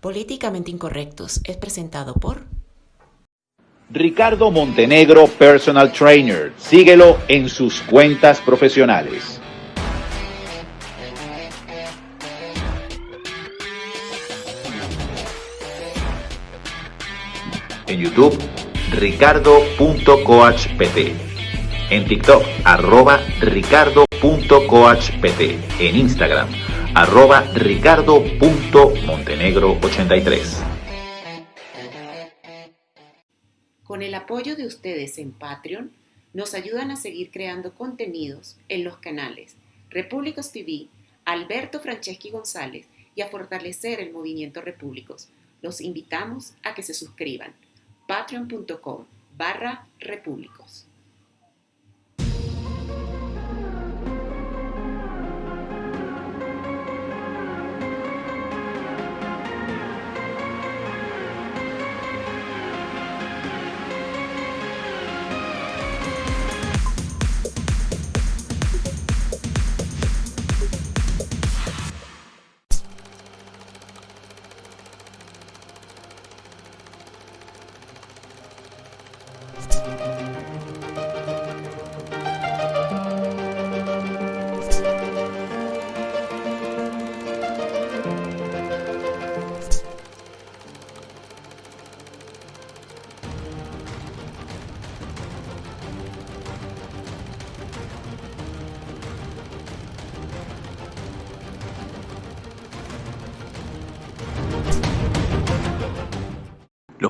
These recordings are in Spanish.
Políticamente Incorrectos es presentado por Ricardo Montenegro Personal Trainer. Síguelo en sus cuentas profesionales. En YouTube, ricardo.coachpt. En TikTok, arroba ricardo.coachpt. En Instagram, arroba ricardo.montenegro83. Con el apoyo de ustedes en Patreon, nos ayudan a seguir creando contenidos en los canales Repúblicos TV, Alberto Franceschi González y a fortalecer el movimiento Repúblicos. Los invitamos a que se suscriban. patreon.com barra repúblicos.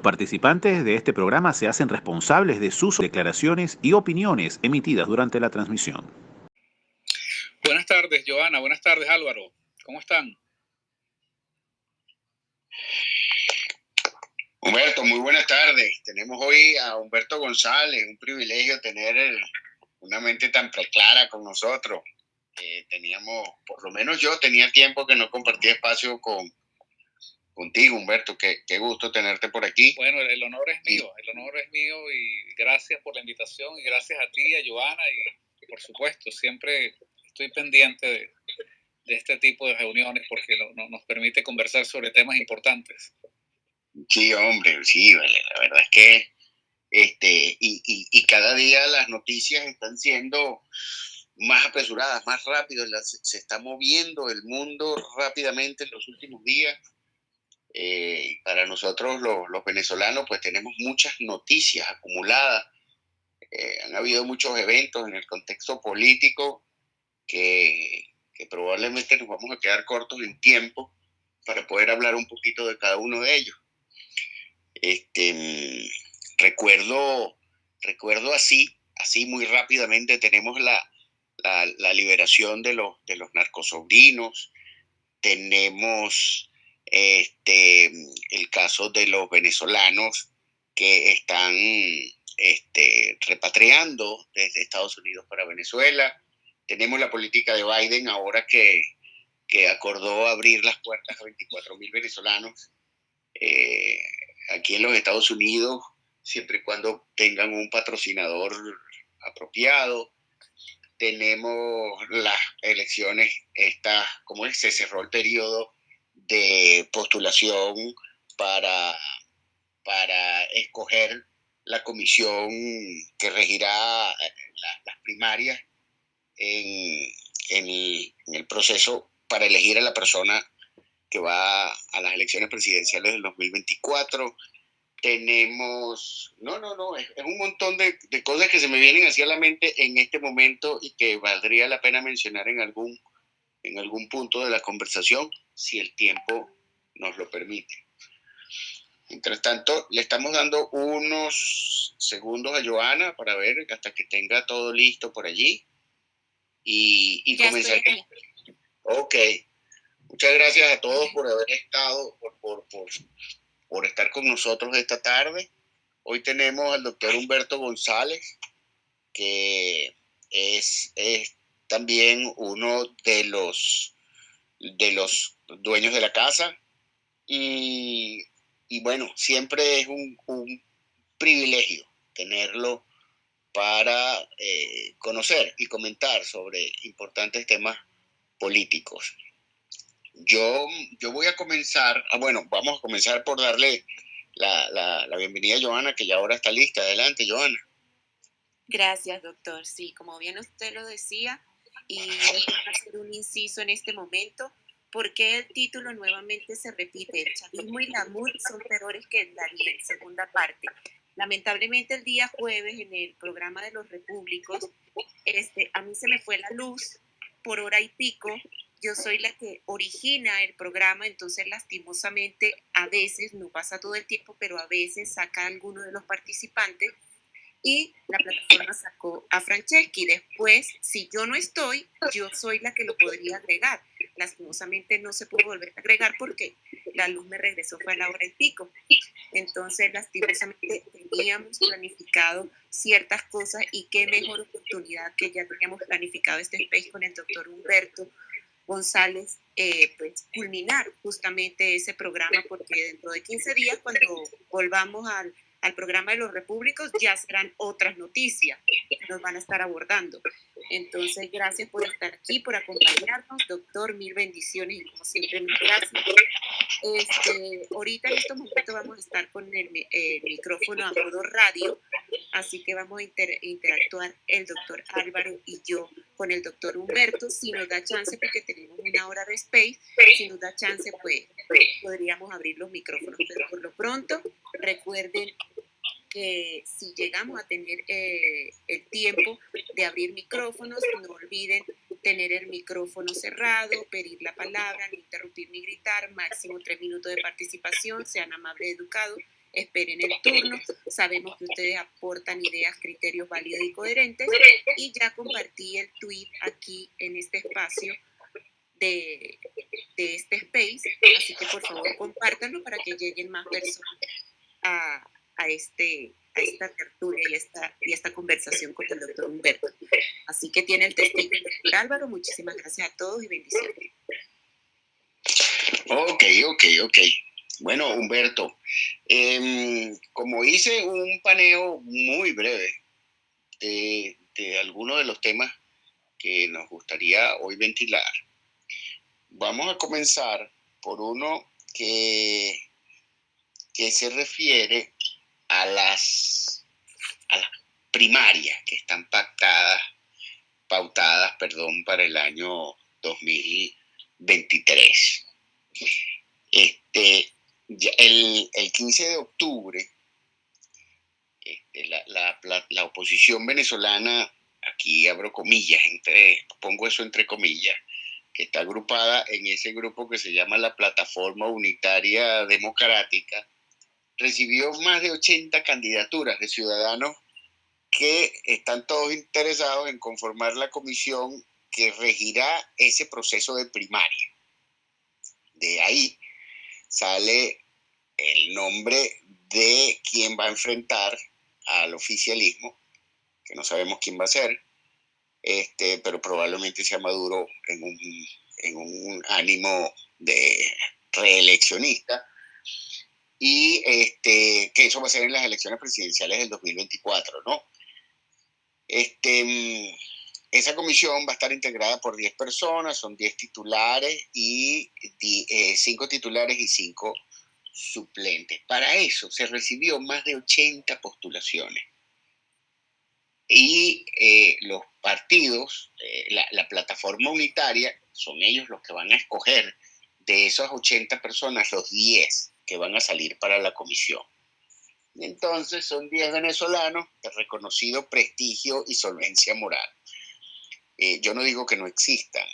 Participantes de este programa se hacen responsables de sus declaraciones y opiniones emitidas durante la transmisión. Buenas tardes, Joana. Buenas tardes, Álvaro. ¿Cómo están? Humberto, muy buenas tardes. Tenemos hoy a Humberto González, un privilegio tener una mente tan preclara con nosotros. Eh, teníamos, por lo menos yo tenía tiempo que no compartía espacio con, contigo, Humberto. Qué, qué, gusto tenerte por aquí. Bueno, el honor es mío, el honor es mío y gracias por la invitación y gracias a ti, a Joana y, por supuesto, siempre estoy pendiente de, de este tipo de reuniones porque no, nos permite conversar sobre temas importantes. Sí, hombre, sí, vale, la verdad es que este, y, y, y cada día las noticias están siendo más apresuradas, más rápidas, se está moviendo el mundo rápidamente en los últimos días eh, para nosotros los, los, venezolanos, pues tenemos muchas noticias acumuladas. Eh, han habido muchos eventos en el contexto político que, probablemente nos vamos a quedar cortos en tiempo para poder hablar un poquito de cada uno de ellos. Este, recuerdo, recuerdo así, así muy rápidamente, tenemos la, la, la liberación de los, de los narcosobrinos, tenemos este, el caso de los venezolanos que están este, repatriando desde Estados Unidos para Venezuela. Tenemos la política de Biden ahora que, acordó abrir las puertas a 24 mil venezolanos eh, aquí en los Estados Unidos, siempre y cuando tengan un patrocinador apropiado. Tenemos las elecciones, esta, ¿cómo es? Se cerró el periodo de postulación para, para escoger la comisión que regirá eh, la, las primarias en, en, el, proceso para elegir a la persona que va a las elecciones presidenciales del 2024. Tenemos, no, no, no, es, es un montón de, de, cosas que se me vienen hacia la mente en este momento y que valdría la pena mencionar en algún, en algún punto de la conversación si el tiempo nos lo permite. Mientras tanto, le estamos dando unos segundos a Joana para ver hasta que tenga todo listo por allí y, y comenzar. Ok. Muchas gracias a todos por haber estado, por, por, por, por estar con nosotros esta tarde. Hoy tenemos al doctor Humberto González, que es, es también uno de los, de los dueños de la casa. Y, y bueno, siempre es un, un, privilegio tenerlo para eh, conocer y comentar sobre importantes temas políticos. Yo, yo voy a comenzar, ah, bueno, vamos a comenzar por darle la, la bienvenida a Joana, que ya ahora está lista. Adelante, Joana. Gracias, doctor. Sí, como bien usted lo decía, y hacer un inciso en este momento, ¿por qué el título nuevamente se repite? El chavismo y la MUD son peores que el Darío, segunda parte. Lamentablemente el día jueves en el programa de los repúblicos, este, a mí se me fue la luz por hora y pico. Yo soy la que origina el programa, entonces lastimosamente a veces, no pasa todo el tiempo, pero a veces saca alguno de los participantes y la plataforma sacó a Franceschi. Después, si yo no estoy, yo soy la que lo podría agregar. Lastimosamente no se pudo volver a agregar porque la luz me regresó fue a la hora y pico. Entonces, lastimosamente teníamos planificado ciertas cosas y qué mejor oportunidad que ya teníamos planificado este space con el doctor Humberto González, eh, pues culminar justamente ese programa porque dentro de 15 días, cuando volvamos al al programa de los repúblicos, ya serán otras noticias que nos van a estar abordando. Entonces, gracias por estar aquí, por acompañarnos, doctor, mil bendiciones y como siempre, mil gracias. Este, ahorita en estos momentos vamos a estar con el, micrófono a modo radio, así que vamos a interactuar el doctor Álvaro y yo con el doctor Humberto, si nos da chance, porque tenemos una hora de space, si nos da chance, pues podríamos abrir los micrófonos, pero por lo pronto, recuerden que si llegamos a tener eh, el tiempo de abrir micrófonos, no olviden tener el micrófono cerrado, pedir la palabra, no interrumpir ni gritar, máximo tres minutos de participación, sean amables y educados, esperen el turno, sabemos que ustedes aportan ideas, criterios válidos y coherentes y ya compartí el tweet aquí en este espacio de, este space, así que por favor compártanlo para que lleguen más personas a, a, este, a esta tertulia y esta, y esta conversación con el doctor Humberto. Así que tiene el testigo el doctor Álvaro. Muchísimas gracias a todos y bendiciones. Ok, ok, ok. Bueno, Humberto, em, como hice un paneo muy breve de, algunos de los temas que nos gustaría hoy ventilar, vamos a comenzar por uno que, que se refiere a las, a las primarias que están pactadas, pautadas, perdón, para el año 2023. Este, el, el 15 de octubre, este, la, la, la, oposición venezolana, aquí abro comillas, entre, pongo eso entre comillas, que está agrupada en ese grupo que se llama la Plataforma Unitaria Democrática, recibió más de 80 candidaturas de ciudadanos que están todos interesados en conformar la comisión que regirá ese proceso de primaria. De ahí sale el nombre de quien va a enfrentar al oficialismo, que no sabemos quién va a ser, este, pero probablemente sea Maduro en un, en un ánimo de reeleccionista y este, que eso va a ser en las elecciones presidenciales del 2024, ¿no? Este, esa comisión va a estar integrada por 10 personas, son 10 titulares y 5 eh, titulares y 5 suplentes. Para eso se recibió más de 80 postulaciones. Y eh, los partidos, eh, la, la plataforma unitaria, son ellos los que van a escoger de esas 80 personas los 10 que van a salir para la comisión. Entonces son 10 venezolanos de reconocido prestigio y solvencia moral. Eh, yo no digo que no existan.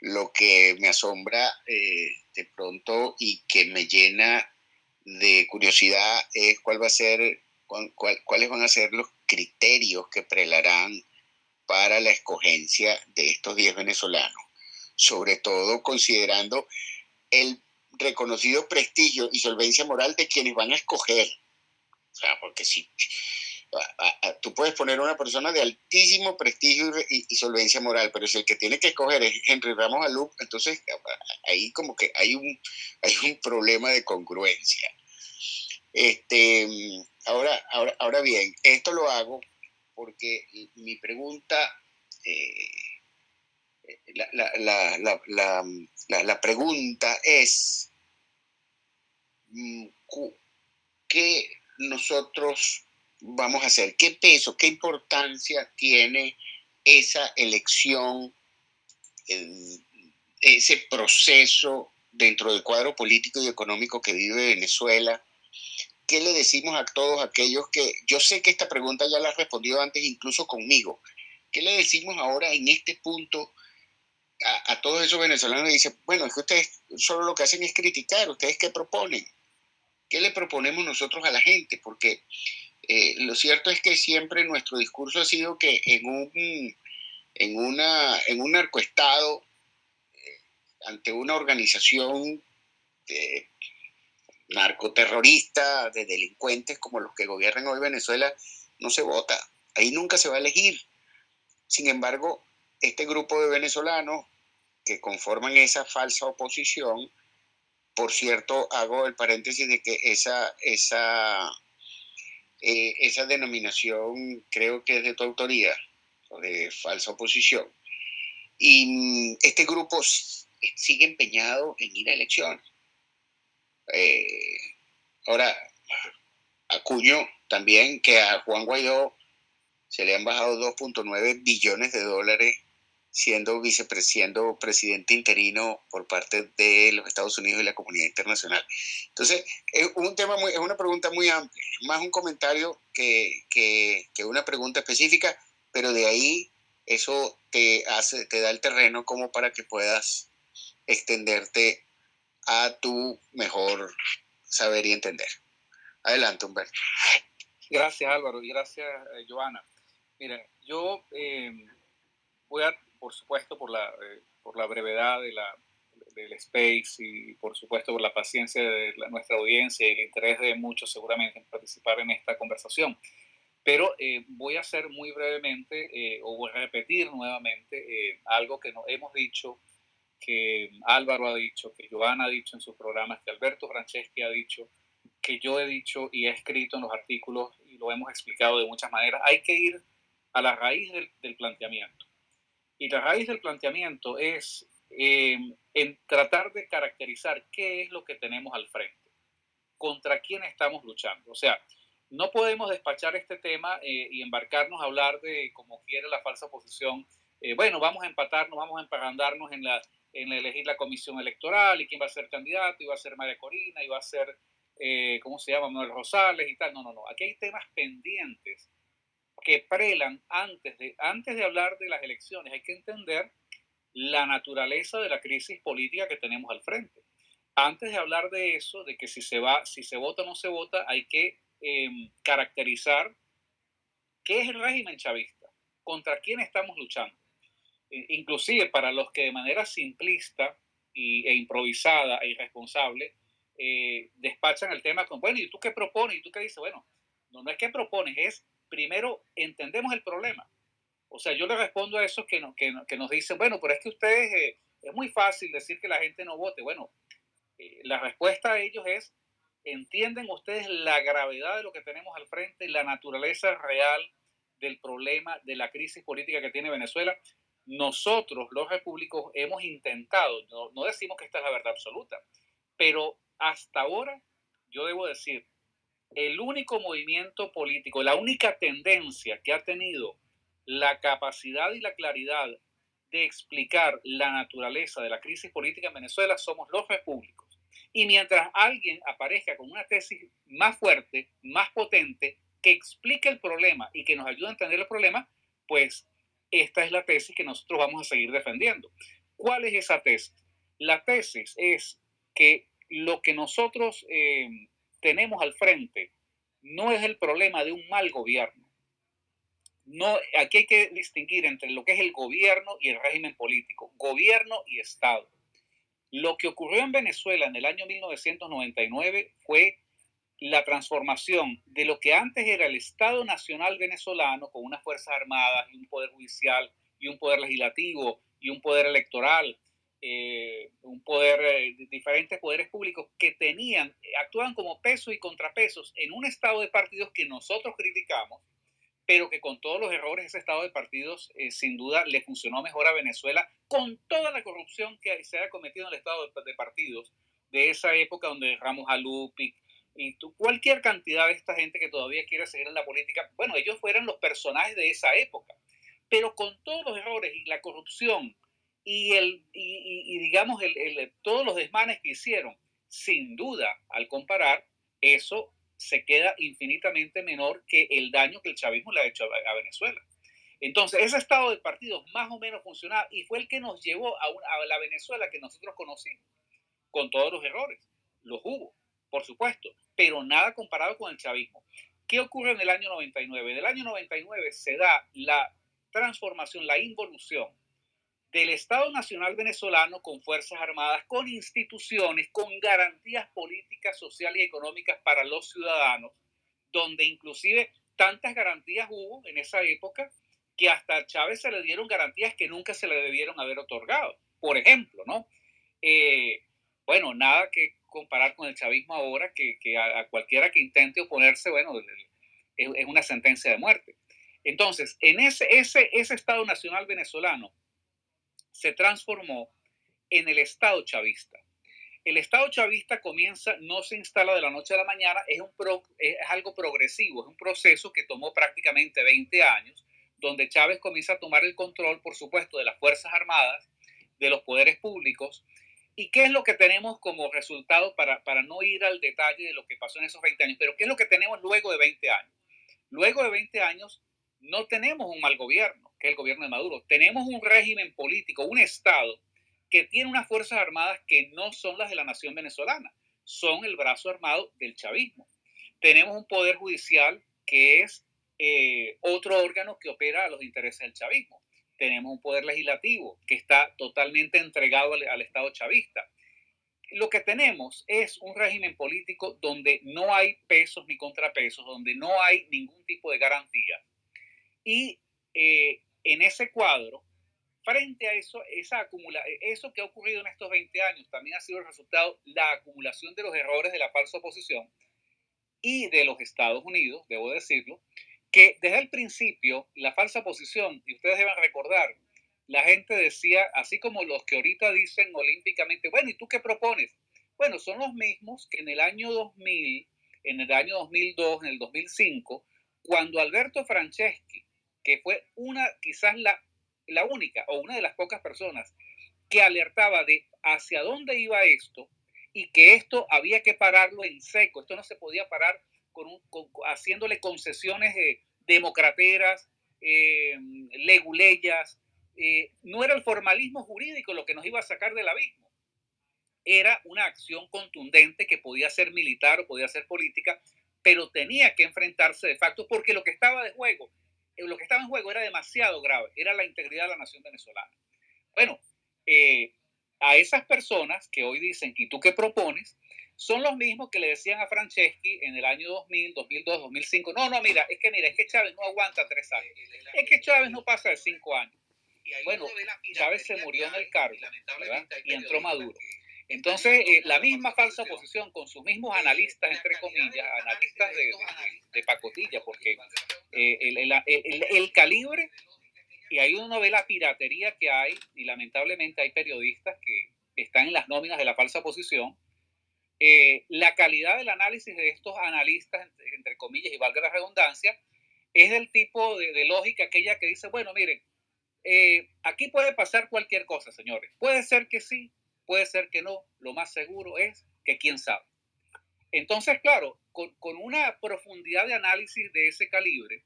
Lo que me asombra eh, de pronto y que me llena de curiosidad es cuál va a ser, cuáles van a ser los criterios que prelarán para la escogencia de estos 10 venezolanos, sobre todo considerando el reconocido prestigio y solvencia moral de quienes van a escoger. O sea, porque si tú puedes poner una persona de altísimo prestigio y, solvencia moral, pero si el que tiene que escoger es Henry Ramos Alup, entonces ahí como que hay un, hay un problema de congruencia. Este, ahora, ahora, ahora bien, esto lo hago porque mi pregunta eh, la, pregunta es, mm, ¿qué nosotros vamos a hacer? ¿Qué peso, qué importancia tiene esa elección, ese proceso dentro del cuadro político y económico que vive Venezuela? ¿Qué le decimos a todos aquellos que, yo sé que esta pregunta ya la has respondido antes incluso conmigo, ¿qué le decimos ahora en este punto a, todos esos venezolanos? Dicen, bueno, es que ustedes solo lo que hacen es criticar, ¿ustedes qué proponen? ¿Qué le proponemos nosotros a la gente? Porque eh, lo cierto es que siempre nuestro discurso ha sido que en un, en una, en un narcoestado, eh, ante una organización de narcoterrorista, de delincuentes como los que gobiernan hoy Venezuela, no se vota. Ahí nunca se va a elegir. Sin embargo, este grupo de venezolanos que conforman esa falsa oposición, por cierto, hago el paréntesis de que esa, esa, eh, esa denominación creo que es de tu autoría, de falsa oposición. Y este grupo sigue empeñado en ir a elecciones. Eh, ahora, acuño también que a Juan Guaidó se le han bajado 2.9 billones de dólares siendo vicepresidente presidente interino por parte de los Estados Unidos y la comunidad internacional. Entonces, es un tema muy, es una pregunta muy amplia, más un comentario que, que, que, una pregunta específica, pero de ahí eso te hace, te da el terreno como para que puedas extenderte a tu mejor saber y entender. Adelante, Humberto. Gracias, Álvaro, y gracias, eh, Joana. Miren, yo eh, voy a, por supuesto, por la, eh, por la brevedad de la, del space y por supuesto por la paciencia de nuestra audiencia y el interés de muchos seguramente en participar en esta conversación. Pero voy a hacer muy brevemente o voy a repetir nuevamente algo que hemos dicho que Álvaro ha dicho, que Joana ha dicho en sus programas, que Alberto Franceschi ha dicho, que yo he dicho y he escrito en los artículos y lo hemos explicado de muchas maneras. Hay que ir a la raíz del, planteamiento. Y la raíz del planteamiento es em, en tratar de caracterizar qué es lo que tenemos al frente, contra quién estamos luchando. O sea, no podemos despachar este tema eh, y embarcarnos a hablar de, como quiere la falsa oposición, eh, bueno, vamos a empatarnos, vamos a emparandarnos en la en elegir la comisión electoral y quién va a ser candidato, y va a ser María Corina, y va a ser, eh, ¿cómo se llama? Manuel Rosales y tal. No, no, no. Aquí hay temas pendientes que prelan antes de, antes de hablar de las elecciones. Hay que entender la naturaleza de la crisis política que tenemos al frente. Antes de hablar de eso, de que si se va, si se vota o no se vota, hay que em, caracterizar qué es el régimen chavista, contra quién estamos luchando inclusive para los que de manera simplista e improvisada e irresponsable eh, despachan el tema con, bueno, ¿y tú qué propones? ¿Y tú qué dices? Bueno, no, no es que propones, es primero entendemos el problema. O sea, yo le respondo a esos que, nos dicen, bueno, pero es que ustedes, eh, es muy fácil decir que la gente no vote. Bueno, eh, la respuesta a ellos es, ¿entienden ustedes la gravedad de lo que tenemos al frente, la naturaleza real del problema, de la crisis política que tiene Venezuela? nosotros, los repúblicos, hemos intentado, no, decimos que esta es la verdad absoluta, pero hasta ahora, yo debo decir, el único movimiento político, la única tendencia que ha tenido la capacidad y la claridad de explicar la naturaleza de la crisis política en Venezuela somos los repúblicos. Y mientras alguien aparezca con una tesis más fuerte, más potente, que explique el problema y que nos ayude a entender el problema, pues esta es la tesis que nosotros vamos a seguir defendiendo. ¿Cuál es esa tesis? La tesis es que lo que nosotros eh, tenemos al frente no es el problema de un mal gobierno. No, aquí hay que distinguir entre lo que es el gobierno y el régimen político, gobierno y Estado. Lo que ocurrió en Venezuela en el año 1999 fue la transformación de lo que antes era el Estado Nacional venezolano con unas Fuerzas Armadas y un Poder Judicial y un Poder Legislativo y un Poder Electoral, eh, un poder, eh, diferentes poderes públicos que tenían, actuaban como pesos y contrapesos en un estado de partidos que nosotros criticamos, pero que con todos los errores ese estado de partidos eh, sin duda le funcionó mejor a Venezuela con toda la corrupción que se ha cometido en el estado de, partidos de esa época donde Ramos Alupic y cualquier cantidad de esta gente que todavía quiere seguir en la política, bueno, ellos fueran los personajes de esa época, pero con todos los errores y la corrupción y, el, y, digamos el, todos los desmanes que hicieron, sin duda, al comparar, eso se queda infinitamente menor que el daño que el chavismo le ha hecho a, Venezuela. Entonces, ese estado de partidos más o menos funcionaba y fue el que nos llevó a, a, la Venezuela que nosotros conocimos, con todos los errores. Los hubo, por supuesto, pero nada comparado con el chavismo. ¿Qué ocurre en el año 99? En el año 99 se da la transformación, la involución del Estado Nacional venezolano con Fuerzas Armadas, con instituciones, con garantías políticas, sociales y económicas para los ciudadanos, donde inclusive tantas garantías hubo en esa época que hasta a Chávez se le dieron garantías que nunca se le debieron haber otorgado. Por ejemplo, ¿no? Eh, bueno, nada que comparar con el chavismo ahora, que, a, cualquiera que intente oponerse, bueno, es, es, una sentencia de muerte. Entonces, en ese, ese, ese Estado Nacional venezolano, se transformó en el Estado chavista. El Estado chavista comienza, no se instala de la noche a la mañana, es, algo progresivo, es un proceso que tomó prácticamente 20 años, donde Chávez comienza a tomar el control, por supuesto, de las Fuerzas Armadas, de los poderes públicos. ¿Y qué es lo que tenemos como resultado para, para no ir al detalle de lo que pasó en esos 20 años? Pero ¿qué es lo que tenemos luego de 20 años? Luego de 20 años no tenemos un mal gobierno que es el gobierno de Maduro. Tenemos un régimen político, un Estado que tiene unas Fuerzas Armadas que no son las de la nación venezolana, son el brazo armado del chavismo. Tenemos un poder judicial que es eh, otro órgano que opera a los intereses del chavismo. Tenemos un poder legislativo que está totalmente entregado al, al Estado chavista. Lo que tenemos es un régimen político donde no hay pesos ni contrapesos, donde no hay ningún tipo de garantía. Y eh, en ese cuadro, frente a eso, esa acumula, eso que ha ocurrido en estos 20 años también ha sido el resultado, la acumulación de los errores de la falsa oposición y de los Estados Unidos, debo decirlo, que desde el principio la falsa oposición, y ustedes deben recordar, la gente decía, así como los que ahorita dicen olímpicamente, bueno, ¿y tú qué propones? Bueno, son los mismos que en el año 2000, en el año 2002, en el 2005, cuando Alberto Franceschi que fue una, quizás la, la única o una de las pocas personas que alertaba de hacia dónde iba esto y que esto había que pararlo en seco. Esto no se podía parar con, un, haciéndole concesiones eh, democrateras, eh, leguleyas. Eh, no era el formalismo jurídico lo que nos iba a sacar del abismo. Era una acción contundente que podía ser militar o podía ser política, pero tenía que enfrentarse de facto porque lo que estaba de juego lo que estaba en juego era demasiado grave, era la integridad de la nación venezolana. Bueno, eh, a esas personas que hoy dicen, ¿y tú qué propones? Son los mismos que le decían a Franceschi en el año 2000, 2002, 2005, no, no, mira, es que mira, es que Chávez no aguanta tres años, es que Chávez no pasa de cinco años. Bueno, Chávez se murió en el cargo y entró Maduro. Entonces, eh, la misma falsa oposición con sus mismos analistas, entre comillas, analistas de, pacotilla, porque eh, el, calibre, y ahí uno ve la piratería que hay, y lamentablemente hay periodistas que están en las nóminas de la falsa oposición, eh, la calidad del análisis de estos analistas, entre, comillas, y valga la redundancia, es del tipo de, lógica aquella que dice, bueno, miren, aquí puede pasar cualquier cosa, señores. Puede ser que sí, puede ser que no, lo más seguro es que quién sabe. Entonces, claro, con, una profundidad de análisis de ese calibre,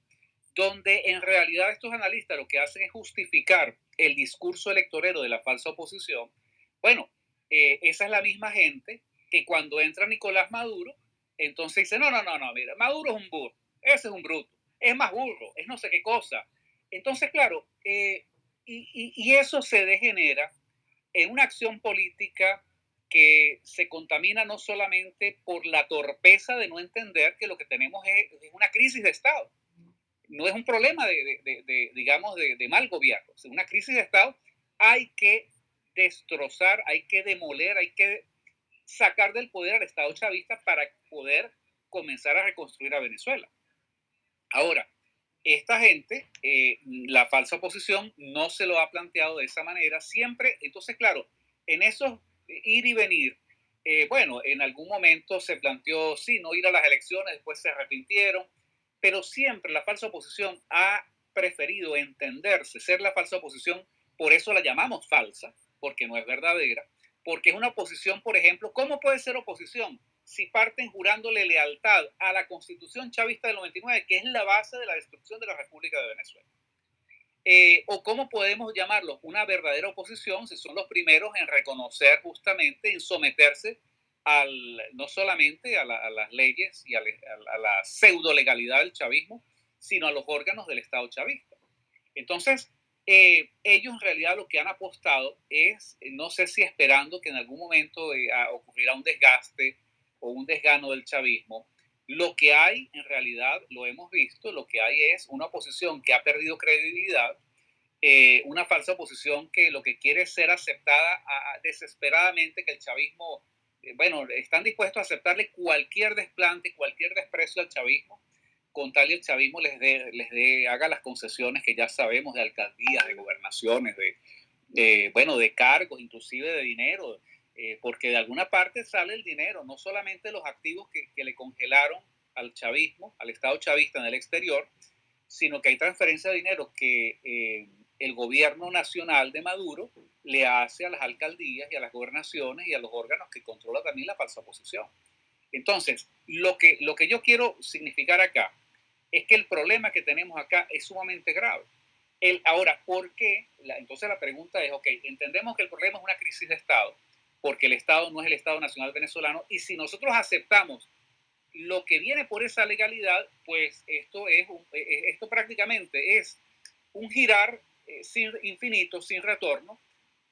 donde en realidad estos analistas lo que hacen es justificar el discurso electorero de la falsa oposición, bueno, eh, esa es la misma gente que cuando entra Nicolás Maduro, entonces dice, no, no, no, no, mira, Maduro es un burro, ese es un bruto, es más burro, es no sé qué cosa. Entonces, claro, eh, y, y, eso se degenera en una acción política que se contamina no solamente por la torpeza de no entender que lo que tenemos es, una crisis de Estado. No es un problema de, digamos, de, mal gobierno. Es una crisis de Estado. Hay que destrozar, hay que demoler, hay que sacar del poder al Estado chavista para poder comenzar a reconstruir a Venezuela. Ahora, esta gente, eh, la falsa oposición, no se lo ha planteado de esa manera. Siempre, entonces, claro, en esos ir y venir, eh, bueno, en algún momento se planteó, sí, no ir a las elecciones, después se arrepintieron, pero siempre la falsa oposición ha preferido entenderse, ser la falsa oposición, por eso la llamamos falsa, porque no es verdadera, porque es una oposición, por ejemplo, ¿cómo puede ser oposición? si parten jurándole lealtad a la constitución chavista del 99, que es la base de la destrucción de la República de Venezuela. Eh, o cómo podemos llamarlo una verdadera oposición si son los primeros en reconocer justamente, en someterse al, no solamente a, las leyes y a, la pseudo legalidad del chavismo, sino a los órganos del Estado chavista. Entonces, eh, ellos en realidad lo que han apostado es, no sé si esperando que en algún momento eh, ocurriera un desgaste o un desgano del chavismo, lo que hay en realidad, lo hemos visto, lo que hay es una oposición que ha perdido credibilidad, eh, una falsa oposición que lo que quiere es ser aceptada desesperadamente, que el chavismo, eh, bueno, están dispuestos a aceptarle cualquier desplante, cualquier desprecio al chavismo, con tal y el chavismo les dé, les dé, haga las concesiones que ya sabemos de alcaldías, de gobernaciones, de, bueno, de cargos, inclusive de dinero, eh, porque de alguna parte sale el dinero, no solamente los activos que, que, le congelaron al chavismo, al Estado chavista en el exterior, sino que hay transferencia de dinero que eh, el gobierno nacional de Maduro le hace a las alcaldías y a las gobernaciones y a los órganos que controla también la falsa oposición. Entonces, lo que, lo que yo quiero significar acá es que el problema que tenemos acá es sumamente grave. El, ahora, ¿por qué? La, entonces la pregunta es, ok, entendemos que el problema es una crisis de Estado, porque el Estado no es el Estado Nacional venezolano. Y si nosotros aceptamos lo que viene por esa legalidad, pues esto, es e, e, esto prácticamente es un girar eh, sin, infinito, sin retorno,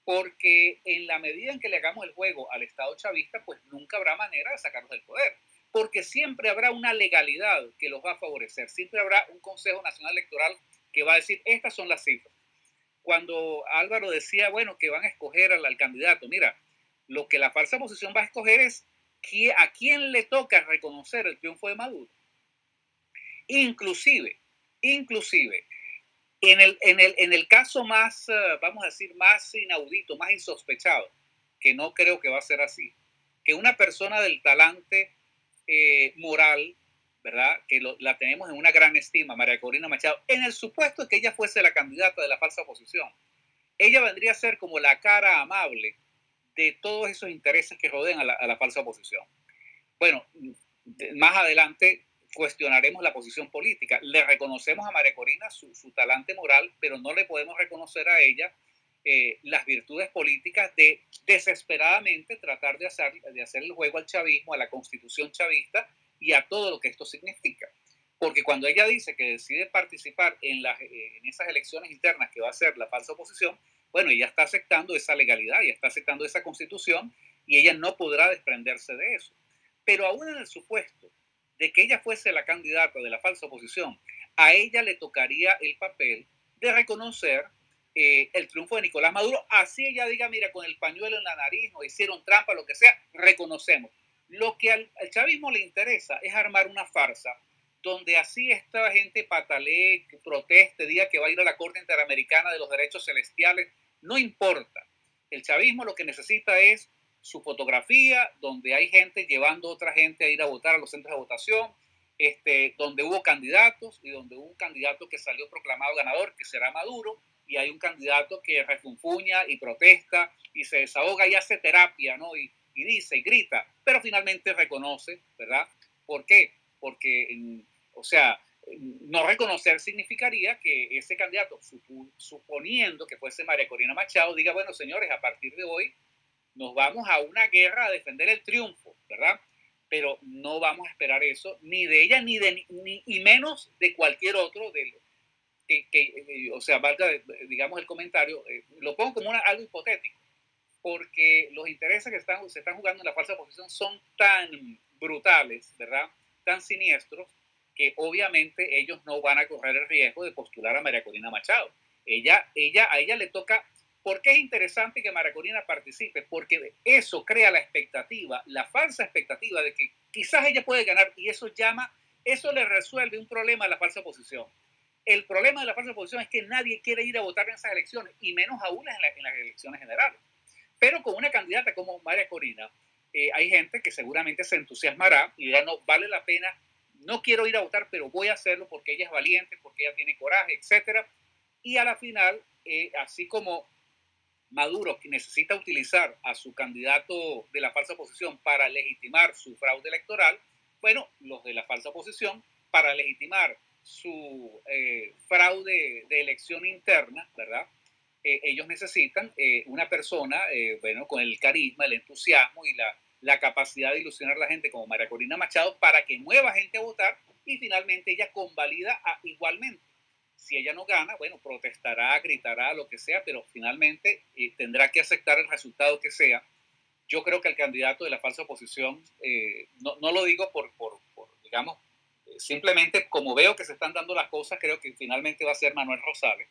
porque en la medida en que le hagamos el juego al Estado chavista, pues nunca habrá manera de sacarlos del poder, porque siempre habrá una legalidad que los va a favorecer, siempre habrá un Consejo Nacional Electoral que va a decir, estas son las cifras. Cuando Álvaro decía, bueno, que van a escoger al candidato, mira, lo que la falsa oposición va a escoger es a quién le toca reconocer el triunfo de Maduro. Inclusive, inclusive, en el, en el, en el caso más, eh, vamos a decir, más inaudito, más insospechado, que no creo que va a ser así, que una persona del talante eh, moral, ¿verdad? Que la tenemos en una gran estima, María Corina Machado, en el supuesto que ella fuese la candidata de la falsa oposición, ella vendría a ser como la cara amable de todos esos intereses que rodean a la, falsa oposición. Bueno, más adelante cuestionaremos la posición política. Le reconocemos a María Corina su, talante moral, pero no le podemos reconocer a ella eh, las virtudes políticas de desesperadamente tratar de hacer, de hacer el juego al chavismo, a la constitución chavista y a todo lo que esto significa. Porque cuando ella dice que decide participar en, las, eh, en esas elecciones internas que va a ser la falsa oposición, bueno, ella está aceptando esa legalidad, ella está aceptando esa constitución y ella no podrá desprenderse de eso. Pero aún en el supuesto de que ella fuese la candidata de la falsa oposición, a ella le tocaría el papel de reconocer eh, el triunfo de Nicolás Maduro, así ella diga, mira, con el pañuelo en la nariz, o hicieron trampa, lo que sea, reconocemos. Lo que al chavismo le interesa es armar una farsa donde así esta gente patalee, proteste, diga que va a ir a la Corte Interamericana de los Derechos Celestiales, no importa. El chavismo lo que necesita es su fotografía, donde hay gente llevando a otra gente a ir a votar a los centros de votación, este, donde hubo candidatos y donde hubo un candidato que salió proclamado ganador, que será Maduro, y hay un candidato que refunfuña y protesta y se desahoga y hace terapia, ¿no? Y, y dice y grita, pero finalmente reconoce, ¿verdad? ¿Por qué? Porque o sea, no reconocer significaría que ese candidato, suponiendo que fuese María Corina Machado, diga, bueno, señores, a partir de hoy nos vamos a una guerra a defender el triunfo, ¿verdad? Pero no vamos a esperar eso, ni de ella, ni de ni, y menos de cualquier otro de que, eh, o sea, valga, digamos, el comentario, eh, lo pongo como algo hipotético, porque los intereses que están, se están jugando en la falsa posición son tan brutales, ¿verdad? Tan siniestros, que obviamente ellos no van a correr el riesgo de postular a María Corina Machado. Ella, ella, a ella le toca, ¿por qué es interesante que María Corina participe? Porque eso crea la expectativa, la falsa expectativa de que quizás ella puede ganar y eso llama, eso le resuelve un problema a la falsa oposición. El problema de la falsa oposición es que nadie quiere ir a votar en esas elecciones, y menos aún en, en las elecciones generales. Pero con una candidata como María Corina, eh, hay gente que seguramente se entusiasmará y dirá, no, vale la pena, no quiero ir a votar, pero voy a hacerlo porque ella es valiente, porque ella tiene coraje, etc. Y a la final, eh, así como Maduro, que necesita utilizar a su candidato de la falsa oposición para legitimar su fraude electoral, bueno, los de la falsa oposición, para legitimar su eh, fraude de elección interna, ¿verdad? Eh, ellos necesitan una persona, bueno, con el carisma, el entusiasmo y la, la, capacidad de ilusionar a la gente como María Corina Machado para que mueva gente a votar y finalmente ella convalida igualmente. Si ella no gana, bueno, protestará, gritará, lo que sea, pero finalmente tendrá que aceptar el resultado que sea. Yo creo que el candidato de la falsa oposición, no, no, lo digo por, por, por digamos, simplemente como veo que se están dando las cosas, creo que finalmente va a ser Manuel Rosales,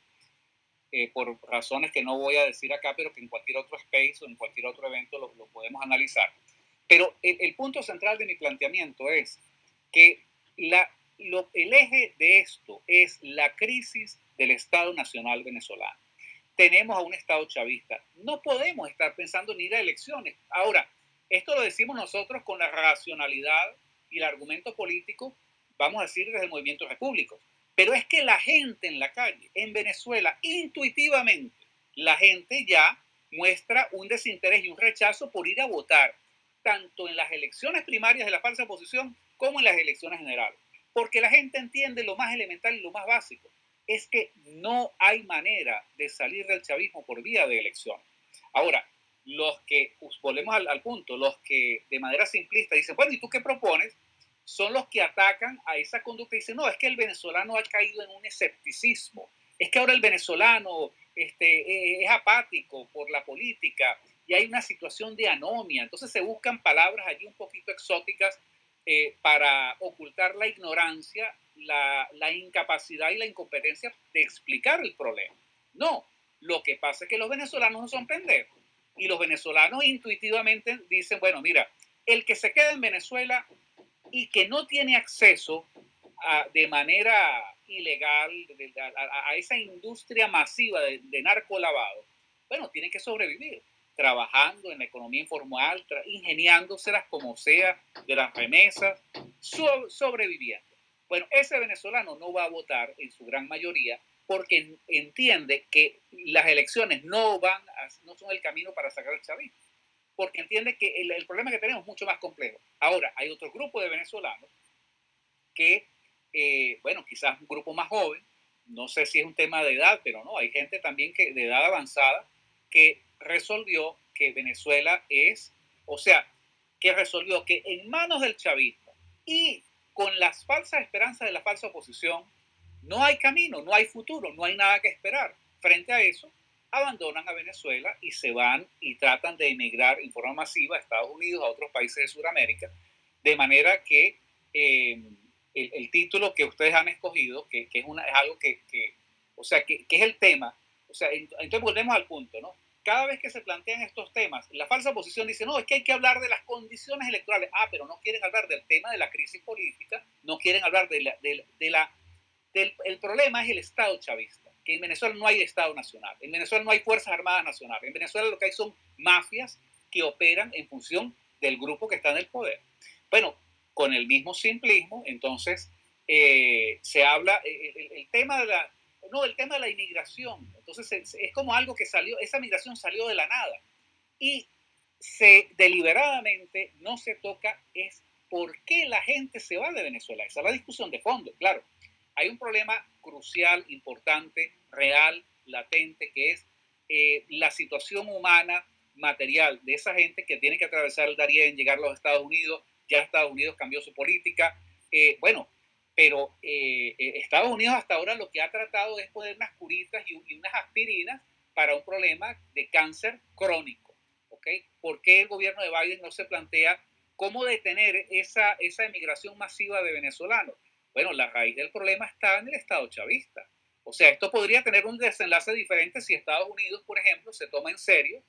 eh, por razones que no voy a decir acá, pero que en cualquier otro space o en cualquier otro evento lo, podemos analizar. Pero el, punto central de mi planteamiento es que el eje de esto es la crisis del Estado Nacional venezolano. Tenemos a un Estado chavista. No podemos estar pensando en ir a elecciones. Ahora, esto lo decimos nosotros con la racionalidad y el argumento político vamos a decir desde el movimiento repúblico. Pero es que la gente en la calle, en Venezuela, intuitivamente, la gente ya muestra un desinterés y un rechazo por ir a votar, tanto en las elecciones primarias de la falsa oposición como en las elecciones generales. Porque la gente entiende lo más elemental y lo más básico, es que no hay manera de salir del chavismo por vía de elección. Ahora, los que, volvemos al, al punto, los que de manera simplista dicen, bueno, ¿y tú qué propones? son los que atacan a esa conducta y dicen, no, es que el venezolano ha caído en un escepticismo, es que ahora el venezolano este, e, es apático por la política y hay una situación de anomia. Entonces se buscan palabras allí un poquito exóticas eh, para ocultar la ignorancia, la, incapacidad y la incompetencia de explicar el problema. No, lo que pasa es que los venezolanos no son pendejos y los venezolanos intuitivamente dicen, bueno, mira, el que se queda en Venezuela y que no tiene acceso de manera ilegal a, esa industria masiva de, de narcolavado, bueno, tiene que sobrevivir trabajando en la economía informal, ingeniándoselas como sea, de las remesas, sobreviviendo. Bueno, ese venezolano no va a votar en su gran mayoría porque entiende que las elecciones no van no son el camino para sacar el chavismo porque entiende que el, problema que tenemos es mucho más complejo. Ahora, hay otro grupo de venezolanos que, eh, bueno, quizás un grupo más joven, no sé si es un tema de edad, pero no, hay gente también que de edad avanzada que resolvió que Venezuela es, o sea, que resolvió que en manos del chavismo y con las falsas esperanzas de la falsa oposición, no hay camino, no hay futuro, no hay nada que esperar. Frente a eso, abandonan a Venezuela y se van y tratan de emigrar en forma masiva a Estados Unidos, a otros países de Sudamérica, de manera que eh, el, título que ustedes han escogido, que, que es, una, es algo que, que o sea, que, que, es el tema, o sea, entonces volvemos al punto, ¿no? Cada vez que se plantean estos temas, la falsa oposición dice, no, es que hay que hablar de las condiciones electorales. Ah, pero no quieren hablar del tema de la crisis política, no quieren hablar de la, de, de la del el problema es el Estado chavista en Venezuela no hay Estado nacional, en Venezuela no hay Fuerzas Armadas Nacionales, en Venezuela lo que hay son mafias que operan en función del grupo que está en el poder. Bueno, con el mismo simplismo, entonces eh, se habla, eh, el, tema de la, no, el tema de la inmigración, entonces es, como algo que salió, esa migración salió de la nada y se deliberadamente no se toca es por qué la gente se va de Venezuela. Esa es la discusión de fondo, claro. Hay un problema crucial, importante, real, latente, que es eh, la situación humana, material de esa gente que tiene que atravesar el Darién, llegar a los Estados Unidos, ya Estados Unidos cambió su política. Eh, bueno, pero eh, Estados Unidos hasta ahora lo que ha tratado es poner unas curitas y, unas aspirinas para un problema de cáncer crónico. ¿ok? ¿Por qué el gobierno de Biden no se plantea cómo detener esa, esa emigración masiva de venezolanos? Bueno, la raíz del problema está en el Estado chavista. O sea, esto podría tener un desenlace diferente si Estados Unidos, por ejemplo, se toma en serio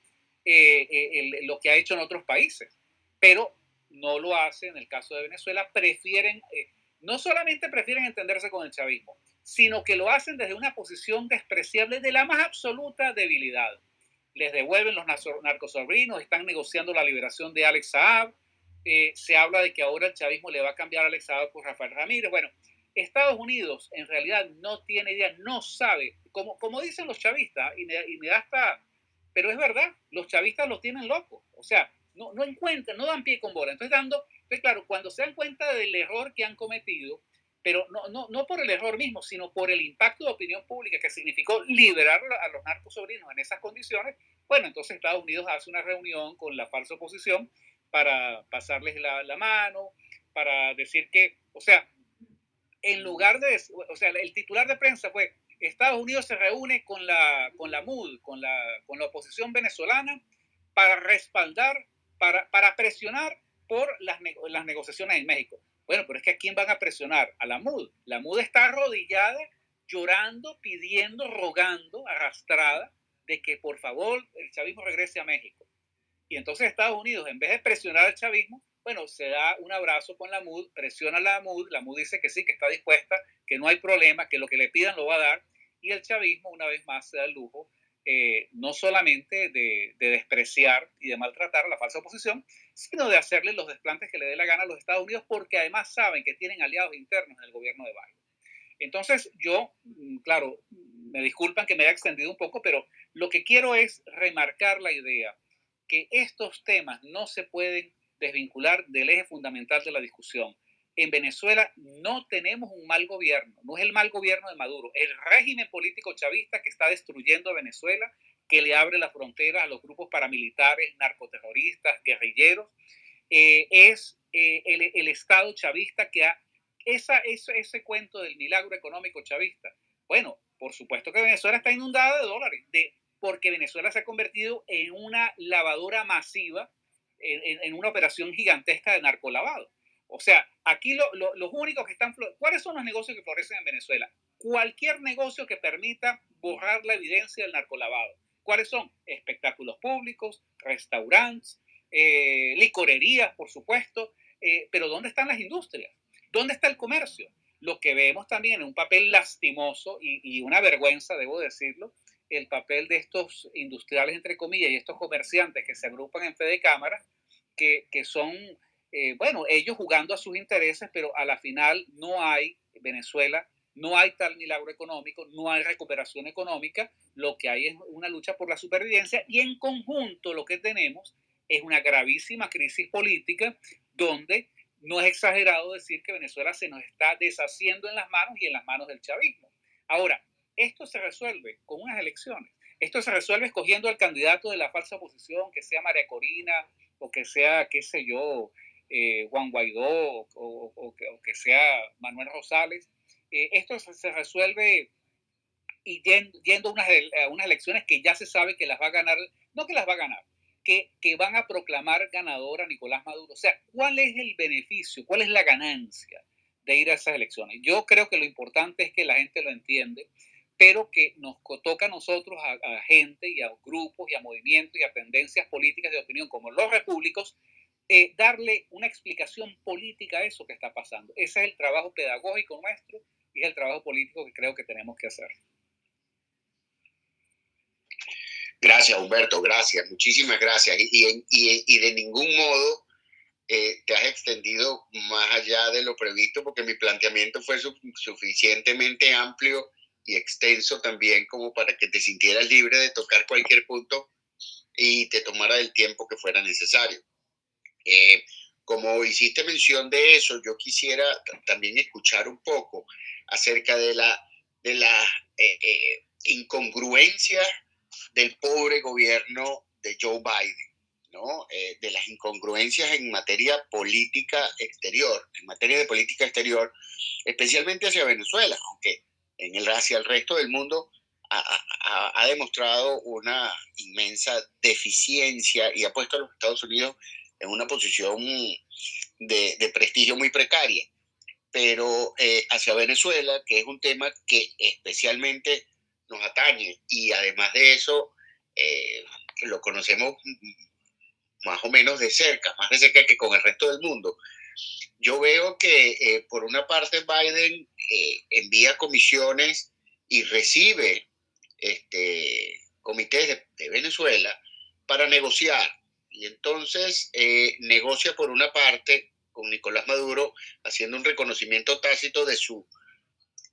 eh, eh, lo que ha hecho en otros países. Pero no lo hace en el caso de Venezuela. Prefieren, eh, no solamente prefieren entenderse con el chavismo, sino que lo hacen desde una posición despreciable de la más absoluta debilidad. Les devuelven los narcosobrinos, están negociando la liberación de Alex Saab, eh, se habla de que ahora el chavismo le va a cambiar a Alex Saab por Rafael Ramírez. Bueno, Estados Unidos en realidad no tiene idea, no sabe, como, como dicen los chavistas, y me, da hasta, pero es verdad, los chavistas los tienen locos, o sea, no, no encuentran, no dan pie con bola. Entonces, dando, pues claro, cuando se dan cuenta del error que han cometido, pero no, no, no por el error mismo, sino por el impacto de opinión pública que significó liberar a los narcos sobrinos en esas condiciones, bueno, entonces Estados Unidos hace una reunión con la falsa oposición para pasarles la, la mano, para decir que, o sea, en lugar de, o sea, el titular de prensa fue, Estados Unidos se reúne con la, con la MUD, con la, con la oposición venezolana, para respaldar, para, presionar por las, las negociaciones en México. Bueno, pero es que ¿a quién van a presionar? A la MUD. La MUD está arrodillada, llorando, pidiendo, rogando, arrastrada, de que por favor el chavismo regrese a México. Y entonces Estados Unidos, en vez de presionar al chavismo, bueno, se da un abrazo con la MUD, presiona a la MUD, la MUD dice que sí, que está dispuesta, que no hay problema, que lo que le pidan lo va a dar, y el chavismo una vez más se da el lujo eh, no solamente de, despreciar y de maltratar a la falsa oposición, sino de hacerle los desplantes que le dé la gana a los Estados Unidos, porque además saben que tienen aliados internos en el gobierno de Biden. Entonces, yo, mm, claro, me disculpan que me haya extendido un poco, pero lo que quiero es remarcar la idea que estos temas no se pueden desvincular del eje fundamental de la discusión. En Venezuela no tenemos un mal gobierno, no es el mal gobierno de Maduro, el régimen político chavista que está destruyendo a Venezuela, que le abre la frontera a los grupos paramilitares, narcoterroristas, guerrilleros, eh, es eh, el, Estado chavista que ha... Ese, ese cuento del milagro económico chavista. Bueno, por supuesto que Venezuela está inundada de dólares, de, porque Venezuela se ha convertido en una lavadora masiva en, una operación gigantesca de narcolavado. O sea, aquí los únicos que están... ¿Cuáles son los negocios que florecen en Venezuela? Cualquier negocio que permita borrar la evidencia del narcolavado. ¿Cuáles son? Espectáculos públicos, restaurantes, eh, licorerías, por supuesto. Eh, pero ¿dónde están las industrias? ¿Dónde está el comercio? Lo que vemos también en un papel lastimoso y, una vergüenza, debo decirlo, el papel de estos industriales, entre comillas, y estos comerciantes que se agrupan en fe de cámara, que son, eh, bueno, ellos jugando a sus intereses, pero a la final no hay Venezuela, no hay tal milagro económico, no hay recuperación económica, lo que hay es una lucha por la supervivencia y en conjunto lo que tenemos es una gravísima crisis política donde no es exagerado decir que Venezuela se nos está deshaciendo en las manos y en las manos del chavismo. Ahora, esto se resuelve con unas elecciones. Esto se resuelve escogiendo al candidato de la falsa oposición, que sea María Corina o que sea, qué sé yo, eh, Juan Guaidó o, que, sea Manuel Rosales. Eh, esto se, resuelve yendo, a unas, unas, elecciones que ya se sabe que las va a ganar, no que las va a ganar, que, que van a proclamar ganadora Nicolás Maduro. O sea, ¿cuál es el beneficio? ¿Cuál es la ganancia de ir a esas elecciones? Yo creo que lo importante es que la gente lo entiende pero que nos toca a nosotros, a, gente y a grupos y a movimientos y a tendencias políticas de opinión como los repúblicos, eh, darle una explicación política a eso que está pasando. Ese es el trabajo pedagógico nuestro y es el trabajo político que creo que tenemos que hacer. Gracias, Humberto, gracias, muchísimas gracias. Y, de ningún modo eh, te has extendido más allá de lo previsto porque mi planteamiento fue suficientemente amplio y extenso también como para que te sintieras libre de tocar cualquier punto y te tomara el tiempo que fuera necesario. Eh, como hiciste mención de eso, yo quisiera también escuchar un poco acerca de la, de la eh, eh, incongruencia del pobre gobierno de Joe Biden, ¿no? de las incongruencias en materia política exterior, en materia de política exterior, especialmente hacia Venezuela, aunque en el, hacia el resto del mundo ha, demostrado una inmensa deficiencia y ha puesto a los Estados Unidos en una posición de, prestigio muy precaria. Pero eh, hacia Venezuela, que es un tema que especialmente nos atañe y además de eso eh, lo conocemos más o menos de cerca, más de cerca que con el resto del mundo. Yo veo que eh, por una parte Biden envía comisiones y recibe este, comités de, Venezuela para negociar. Y entonces eh, negocia por una parte con Nicolás Maduro haciendo un reconocimiento tácito de su,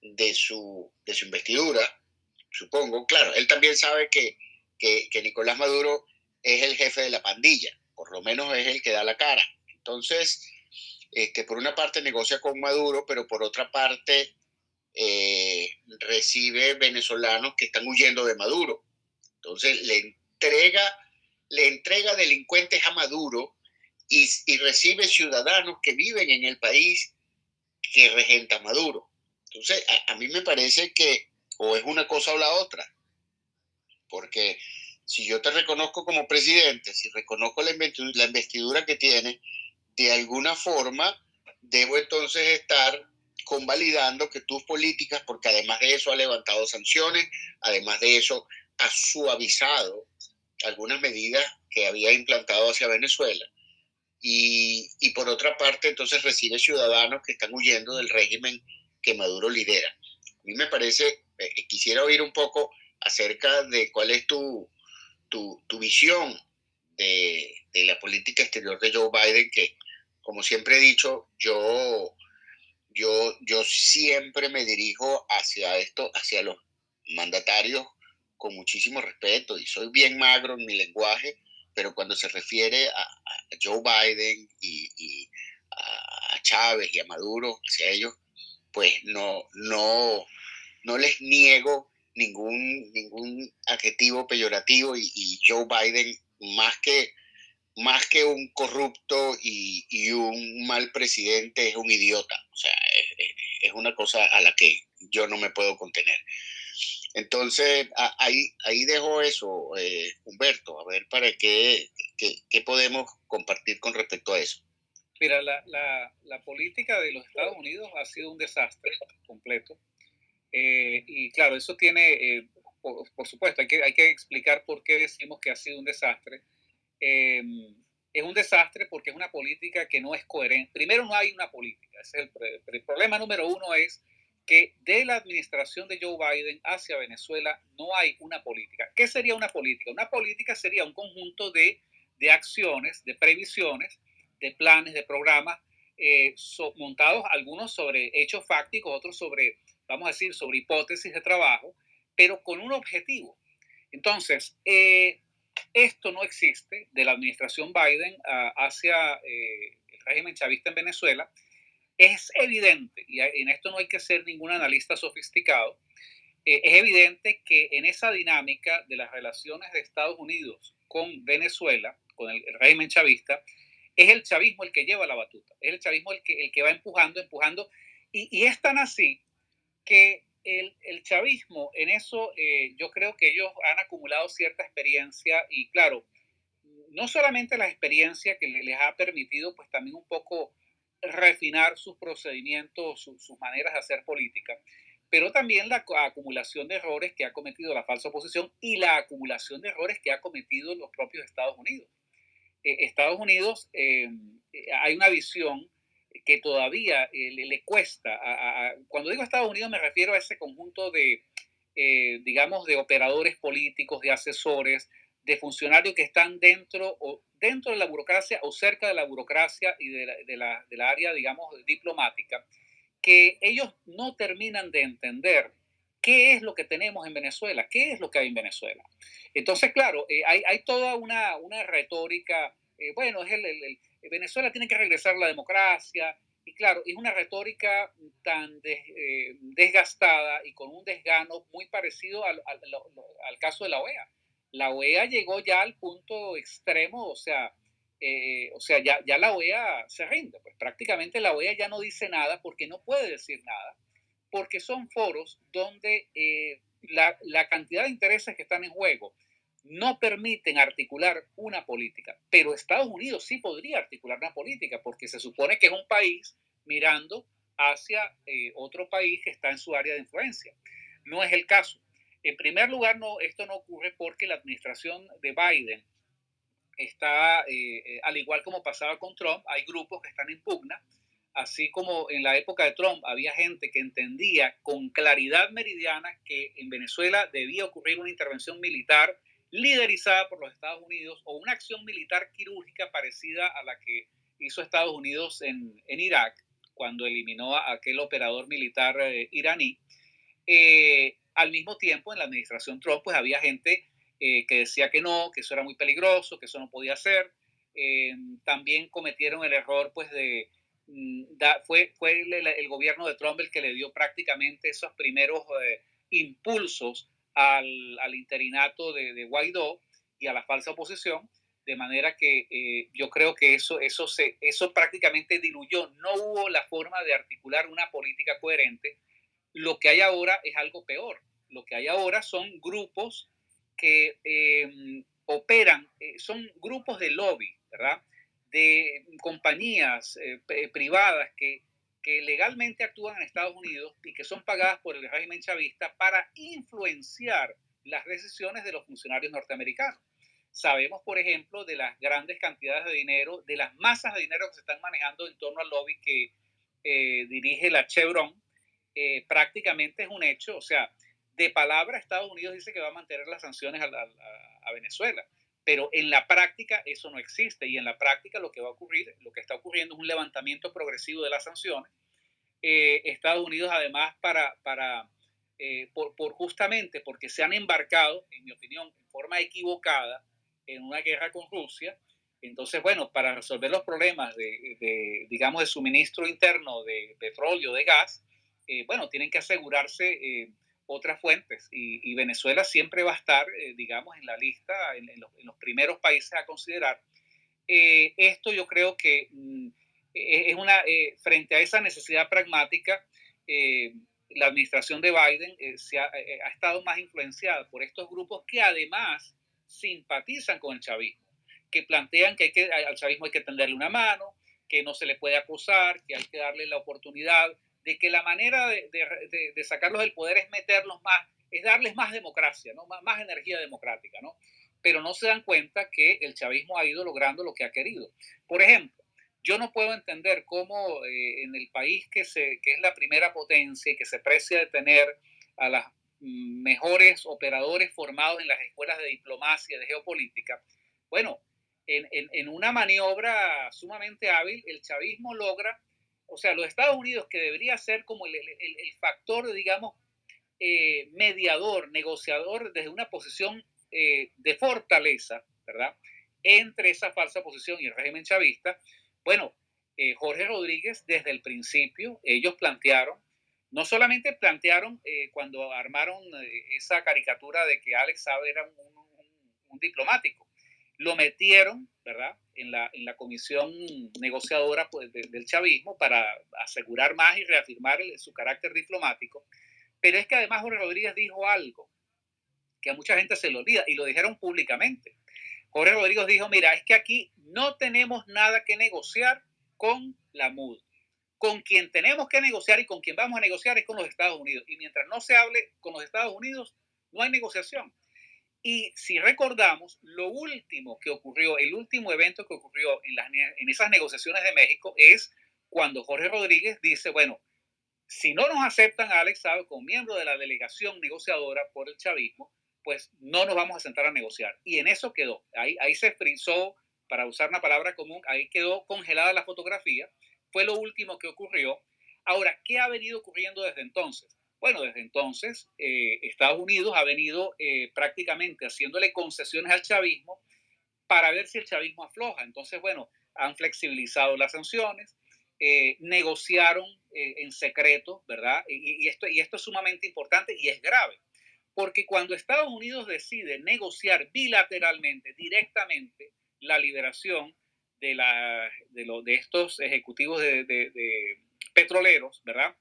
de su, de su investidura, supongo. Claro, él también sabe que, que, Nicolás Maduro es el jefe de la pandilla, por lo menos es el que da la cara. Entonces, este, por una parte negocia con Maduro, pero por otra parte eh, recibe venezolanos que están huyendo de Maduro. Entonces le entrega, le entrega delincuentes a Maduro y, recibe ciudadanos que viven en el país que regenta Maduro. Entonces, a, mí me parece que o es una cosa o la otra, porque si yo te reconozco como presidente, si reconozco la investidura que tiene, de alguna forma debo entonces estar convalidando que tus políticas, porque además de eso ha levantado sanciones, además de eso ha suavizado algunas medidas que había implantado hacia Venezuela. Y, y, por otra parte, entonces recibe ciudadanos que están huyendo del régimen que Maduro lidera. A mí me parece, eh, quisiera oír un poco acerca de cuál es tu, tu, tu visión de, de, la política exterior de Joe Biden, que como siempre he dicho, yo, yo, yo siempre me dirijo hacia esto, hacia los mandatarios con muchísimo respeto y soy bien magro en mi lenguaje, pero cuando se refiere a, Joe Biden y, a Chávez y a Maduro, hacia ellos, pues no, no, no les niego ningún, ningún adjetivo peyorativo y Joe Biden, más que más que un corrupto y, y, un mal presidente, es un idiota. O sea, es, es, una cosa a la que yo no me puedo contener. Entonces, ahí, ahí dejo eso, eh, Humberto, a ver para qué, qué, qué, podemos compartir con respecto a eso. Mira, la, la, la, política de los Estados Unidos ha sido un desastre completo. Eh, y claro, eso tiene, eh, por, por, supuesto, hay que, hay que explicar por qué decimos que ha sido un desastre Em, es un desastre porque es una política que no es coherente. Primero, no hay una política. el, el, problema número uno es que de la administración de Joe Biden hacia Venezuela no hay una política. ¿Qué sería una política? Una política sería un conjunto de, de acciones, de previsiones, de planes, de programas eh, montados, algunos sobre hechos fácticos, otros sobre, vamos a decir, sobre hipótesis de trabajo, pero con un objetivo. Entonces, eh, esto no existe de la administración Biden ah, hacia eh, el régimen chavista en Venezuela. Es evidente, y en esto no hay que ser ningún analista sofisticado, eh, es evidente que en esa dinámica de las relaciones de Estados Unidos con Venezuela, con el, régimen chavista, es el chavismo el que lleva la batuta, es el chavismo el que, el que va empujando, empujando, y, es tan así que el, chavismo, en eso eh, yo creo que ellos han acumulado cierta experiencia y claro, no solamente la experiencia que les ha permitido pues también un poco refinar sus procedimientos, sus maneras de hacer política, pero también la acumulación de errores que ha cometido la falsa oposición y la acumulación de errores que ha cometido los propios Estados Unidos. Eh, Estados Unidos, eh, hay una visión que todavía eh, le, cuesta. cuando digo Estados Unidos me refiero a ese conjunto de, digamos, de operadores políticos, de asesores, de funcionarios que están dentro, o, dentro de la burocracia o cerca de la burocracia y de la, de la, de área, digamos, diplomática, que ellos no terminan de entender qué es lo que tenemos en Venezuela, qué es lo que hay en Venezuela. Entonces, claro, eh, hay, hay, toda una, una retórica, bueno, es el, el, Venezuela tiene que regresar a la democracia. Y claro, es una retórica tan eh, desgastada y con un desgano muy parecido al, caso de la OEA. La OEA llegó ya al punto extremo, o sea, eh, o sea ya, la OEA se rinde. Pues prácticamente la OEA ya no dice nada porque no puede decir nada, porque son foros donde eh, la, la cantidad de intereses que están en juego no permiten articular una política, pero Estados Unidos sí podría articular una política porque se supone que es un país mirando hacia eh, otro país que está en su área de influencia. No es el caso. En primer lugar, no, esto no ocurre porque la administración de Biden está, eh, eh, al igual como pasaba con Trump, hay grupos que están en pugna, así como en la época de Trump había gente que entendía con claridad meridiana que en Venezuela debía ocurrir una intervención militar liderizada por los Estados Unidos o una acción militar quirúrgica parecida a la que hizo Estados Unidos en, Irak cuando eliminó a aquel operador militar eh, iraní. Al mismo tiempo, en la administración Trump, pues había gente eh, que decía que no, que eso era muy peligroso, que eso no podía ser. también cometieron el error, pues, de... Mm, fue fue el, gobierno de Trump el que le dio prácticamente esos primeros impulsos al, al interinato de, de, Guaidó y a la falsa oposición, de manera que eh, yo creo que eso, eso, se, eso prácticamente diluyó, no hubo la forma de articular una política coherente. Lo que hay ahora es algo peor, lo que hay ahora son grupos que em, operan, eh, son grupos de lobby, ¿verdad? De compañías eh, privadas que que legalmente actúan en Estados Unidos y que son pagadas por el régimen chavista para influenciar las decisiones de los funcionarios norteamericanos. Sabemos, por ejemplo, de las grandes cantidades de dinero, de las masas de dinero que se están manejando en torno al lobby que eh, dirige la Chevron. Eh, prácticamente es un hecho, o sea, de palabra Estados Unidos dice que va a mantener las sanciones a Venezuela, pero en la práctica eso no existe y en la práctica lo que va a ocurrir, lo que está ocurriendo es un levantamiento progresivo de las sanciones. Eh, Estados Unidos además para, para eh, por, justamente porque se han embarcado, en mi opinión, en forma equivocada en una guerra con Rusia, entonces, bueno, para resolver los problemas de, de digamos, de suministro interno de petróleo, de gas, eh, bueno, tienen que asegurarse otras fuentes y, Venezuela siempre va a estar, eh, digamos, en la lista, en, los, primeros países a considerar. Eh, esto yo creo que mm, e, es una, eh, frente a esa necesidad pragmática, la administración de Biden se ha, ha, estado más influenciada por estos grupos que además simpatizan con el chavismo, que plantean que, hay que al chavismo hay que tenderle una mano, que no se le puede acusar, que hay que darle la oportunidad de que la manera de, sacarlos del poder es meterlos más, es darles más democracia, ¿no? más, energía democrática, ¿no? Pero no se dan cuenta que el chavismo ha ido logrando lo que ha querido. Por ejemplo, yo no puedo entender cómo eh, en el país que, se, que es la primera potencia y que se precia de tener a los mejores operadores formados en las escuelas de diplomacia, de geopolítica, bueno, en, en una maniobra sumamente hábil, el chavismo logra o sea, los Estados Unidos, que debería ser como el, factor, digamos, eh, mediador, negociador desde una posición eh, de fortaleza, ¿verdad? Entre esa falsa posición y el régimen chavista, bueno, eh, Jorge Rodríguez desde el principio, ellos plantearon, no solamente plantearon cuando armaron esa caricatura de que Alex Saab era un diplomático, lo metieron, ¿verdad?, en la, en la comisión negociadora pues, del chavismo para asegurar más y reafirmar su carácter diplomático. Pero es que además Jorge Rodríguez dijo algo que a mucha gente se le olvida y lo dijeron públicamente. Jorge Rodríguez dijo, mira, es que aquí no tenemos nada que negociar con la MUD. Con quien tenemos que negociar y con quien vamos a negociar es con los Estados Unidos. Y mientras no se hable con los Estados Unidos, no hay negociación. Y si recordamos, lo último que ocurrió, el último evento que ocurrió en, esas negociaciones de México es cuando Jorge Rodríguez dice, bueno, si no nos aceptan a Alex Saab como miembro de la delegación negociadora por el chavismo, pues no nos vamos a sentar a negociar. Y en eso quedó. Ahí, ahí se frizó, para usar una palabra común, ahí quedó congelada la fotografía. Fue lo último que ocurrió. Ahora, ¿qué ha venido ocurriendo desde entonces? Bueno, desde entonces eh, Estados Unidos ha venido eh, prácticamente haciéndole concesiones al chavismo para ver si el chavismo afloja. Entonces, bueno, han flexibilizado las sanciones, eh, negociaron en secreto, ¿verdad? Y, esto, y esto es sumamente importante y es grave, porque cuando Estados Unidos decide negociar bilateralmente, directamente, la liberación de, la, de, de estos ejecutivos de, de petroleros, ¿verdad?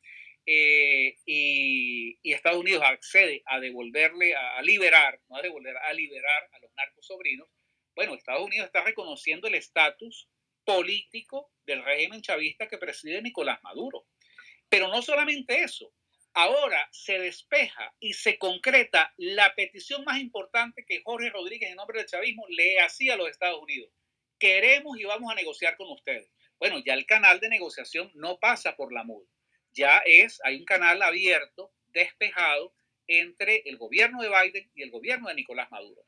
Eh, y, Estados Unidos accede a devolverle, a, liberar, no a devolver, a liberar a los narcos sobrinos, bueno, Estados Unidos está reconociendo el estatus político del régimen chavista que preside Nicolás Maduro. Pero no solamente eso, ahora se despeja y se concreta la petición más importante que Jorge Rodríguez en nombre del chavismo le hacía a los Estados Unidos. queremos y vamos a negociar con ustedes. Bueno, ya el canal de negociación no pasa por la MUD. Ya es, hay un canal abierto, despejado, entre el gobierno de Biden y el gobierno de Nicolás Maduro.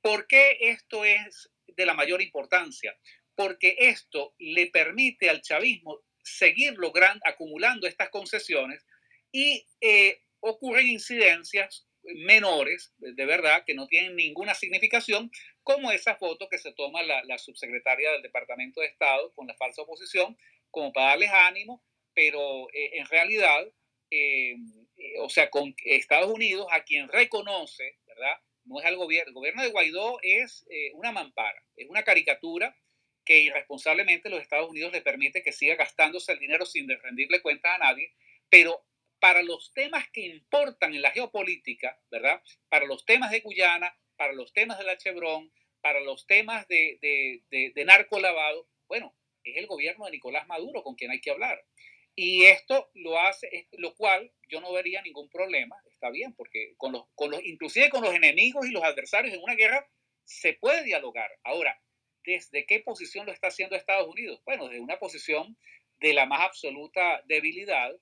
¿Por qué esto es de la mayor importancia? Porque esto le permite al chavismo seguir logrando, acumulando estas concesiones y eh, ocurren incidencias menores, de verdad, que no tienen ninguna significación, como esa foto que se toma la, subsecretaria del Departamento de Estado con la falsa oposición, como para darles ánimo, pero eh, en realidad, eh, o sea, con Estados Unidos, a quien reconoce, ¿verdad? No es al gobierno. El gobierno de Guaidó es una mampara, es una caricatura que irresponsablemente los Estados Unidos le permite que siga gastándose el dinero sin rendirle cuentas a nadie, pero para los temas que importan en la geopolítica, ¿verdad? Para los temas de Guyana, para los temas de la Chevron, para los temas de, de, de, narco lavado, bueno, es el gobierno de Nicolás Maduro con quien hay que hablar. Y esto lo hace, lo cual yo no vería ningún problema, está bien, porque con los, con los, inclusive con los enemigos y los adversarios en una guerra se puede dialogar. Ahora, ¿desde qué posición lo está haciendo Estados Unidos? Bueno, desde una posición de la más absoluta debilidad,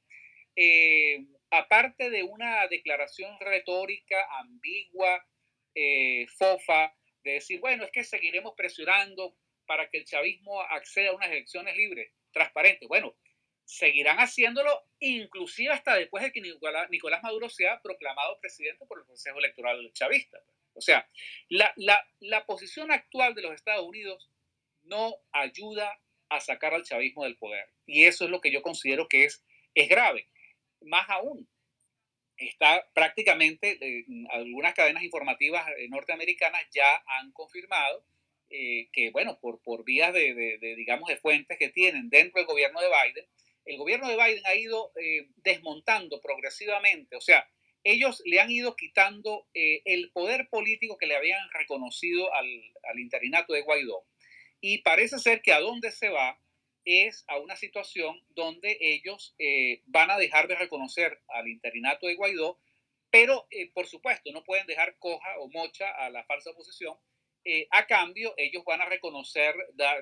eh, aparte de una declaración retórica ambigua, eh, fofa, de decir, bueno, es que seguiremos presionando para que el chavismo acceda a unas elecciones libres, transparentes. Bueno, seguirán haciéndolo inclusive hasta después de que Nicolás, Maduro sea proclamado presidente por el Consejo Electoral chavista. O sea, la, la, la posición actual de los Estados Unidos no ayuda a sacar al chavismo del poder. Y eso es lo que yo considero que es, es grave más aún, está prácticamente, eh, algunas cadenas informativas eh, norteamericanas ya han confirmado eh, que, bueno, por, por vías de, digamos, de fuentes que tienen dentro del gobierno de Biden, el gobierno de Biden ha ido desmontando progresivamente, o sea, ellos le han ido quitando el poder político que le habían reconocido al, al interinato de Guaidó. Y parece ser que a dónde se va es a una situación donde ellos eh, van a dejar de reconocer al interinato de Guaidó, pero eh, por supuesto no pueden dejar coja o mocha a la falsa oposición. Eh, a cambio, ellos van a reconocer,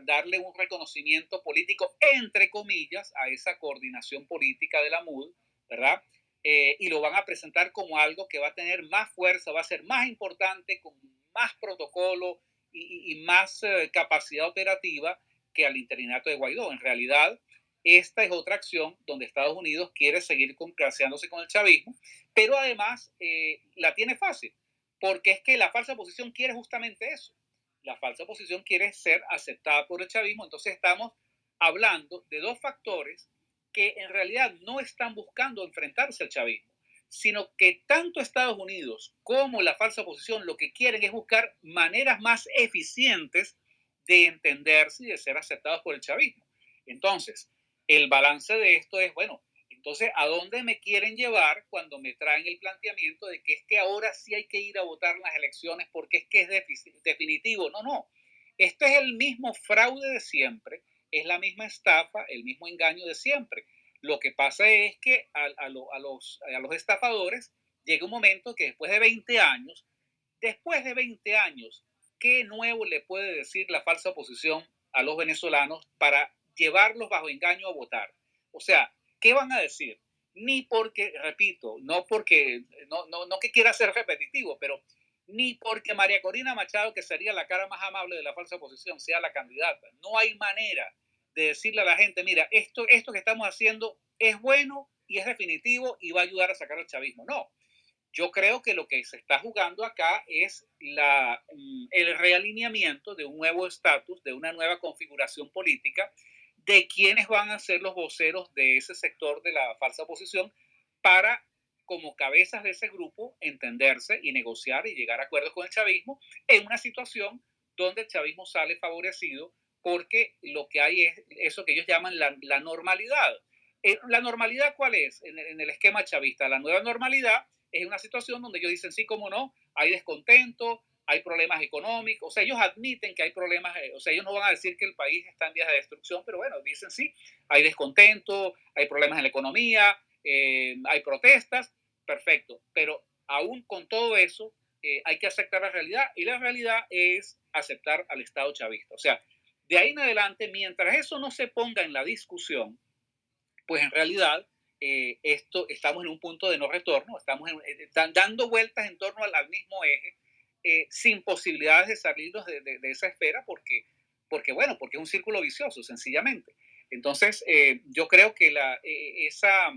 darle un reconocimiento político, entre comillas, a esa coordinación política de la MUD, ¿verdad? y lo van a presentar como algo que va a tener más fuerza, va a ser más importante, con más protocolo y, y más capacidad operativa que al interinato de Guaidó. En realidad, esta es otra acción donde Estados Unidos quiere seguir concraseándose con el chavismo, pero además eh, la tiene fácil, porque es que la falsa oposición quiere justamente eso. La falsa oposición quiere ser aceptada por el chavismo, entonces estamos hablando de dos factores que en realidad no están buscando enfrentarse al chavismo, sino que tanto Estados Unidos como la falsa oposición lo que quieren es buscar maneras más eficientes de entenderse y de ser aceptados por el chavismo. Entonces, el balance de esto es, bueno, entonces, ¿a dónde me quieren llevar cuando me traen el planteamiento de que es que ahora sí hay que ir a votar en las elecciones porque es que es definitivo? No, no. Esto es el mismo fraude de siempre, es la misma estafa, el mismo engaño de siempre. Lo que pasa es que a los estafadores llega un momento que después de 20 años, después de 20 años ¿qué nuevo le puede decir la falsa oposición a los venezolanos para llevarlos bajo engaño a votar? O sea, ¿qué van a decir? Ni porque, repito, no porque, no, no, no que quiera ser repetitivo, pero ni porque María Corina Machado, que sería la cara más amable de la falsa oposición, sea la candidata. No hay manera de decirle a la gente, mira, esto, esto que estamos haciendo es bueno y es definitivo y va a ayudar a sacar al chavismo. No, yo creo que lo que se está jugando acá es la, mm, el realineamiento de un nuevo estatus, de una nueva configuración política, de quienes van a ser los voceros de ese sector de la falsa oposición para, como cabezas de ese grupo, entenderse y negociar y llegar a acuerdos con el chavismo en una situación donde el chavismo sale favorecido porque lo que hay es eso que ellos llaman la, la normalidad. Eh, ¿La normalidad cuál es en, en el esquema chavista? La nueva normalidad es una situación donde ellos dicen, sí, cómo no, hay descontento, hay problemas económicos, o sea, ellos admiten que hay problemas, eh, o sea, ellos no van a decir que el país está en vías de destrucción, pero bueno, dicen sí, hay descontento, hay problemas en la economía, eh, hay protestas, perfecto, pero aún con todo eso, eh, hay que aceptar la realidad y la realidad es aceptar al Estado chavista, o sea, De ahí en adelante, mientras eso no se ponga en la discusión, pues en realidad esto, estamos en un punto de no retorno, estamos eh, dando vueltas en torno al, mismo eje, eh, sin posibilidades de salirnos de, esa esfera, porque, porque, bueno, porque es un círculo vicioso, sencillamente. Entonces, yo creo que la, esa,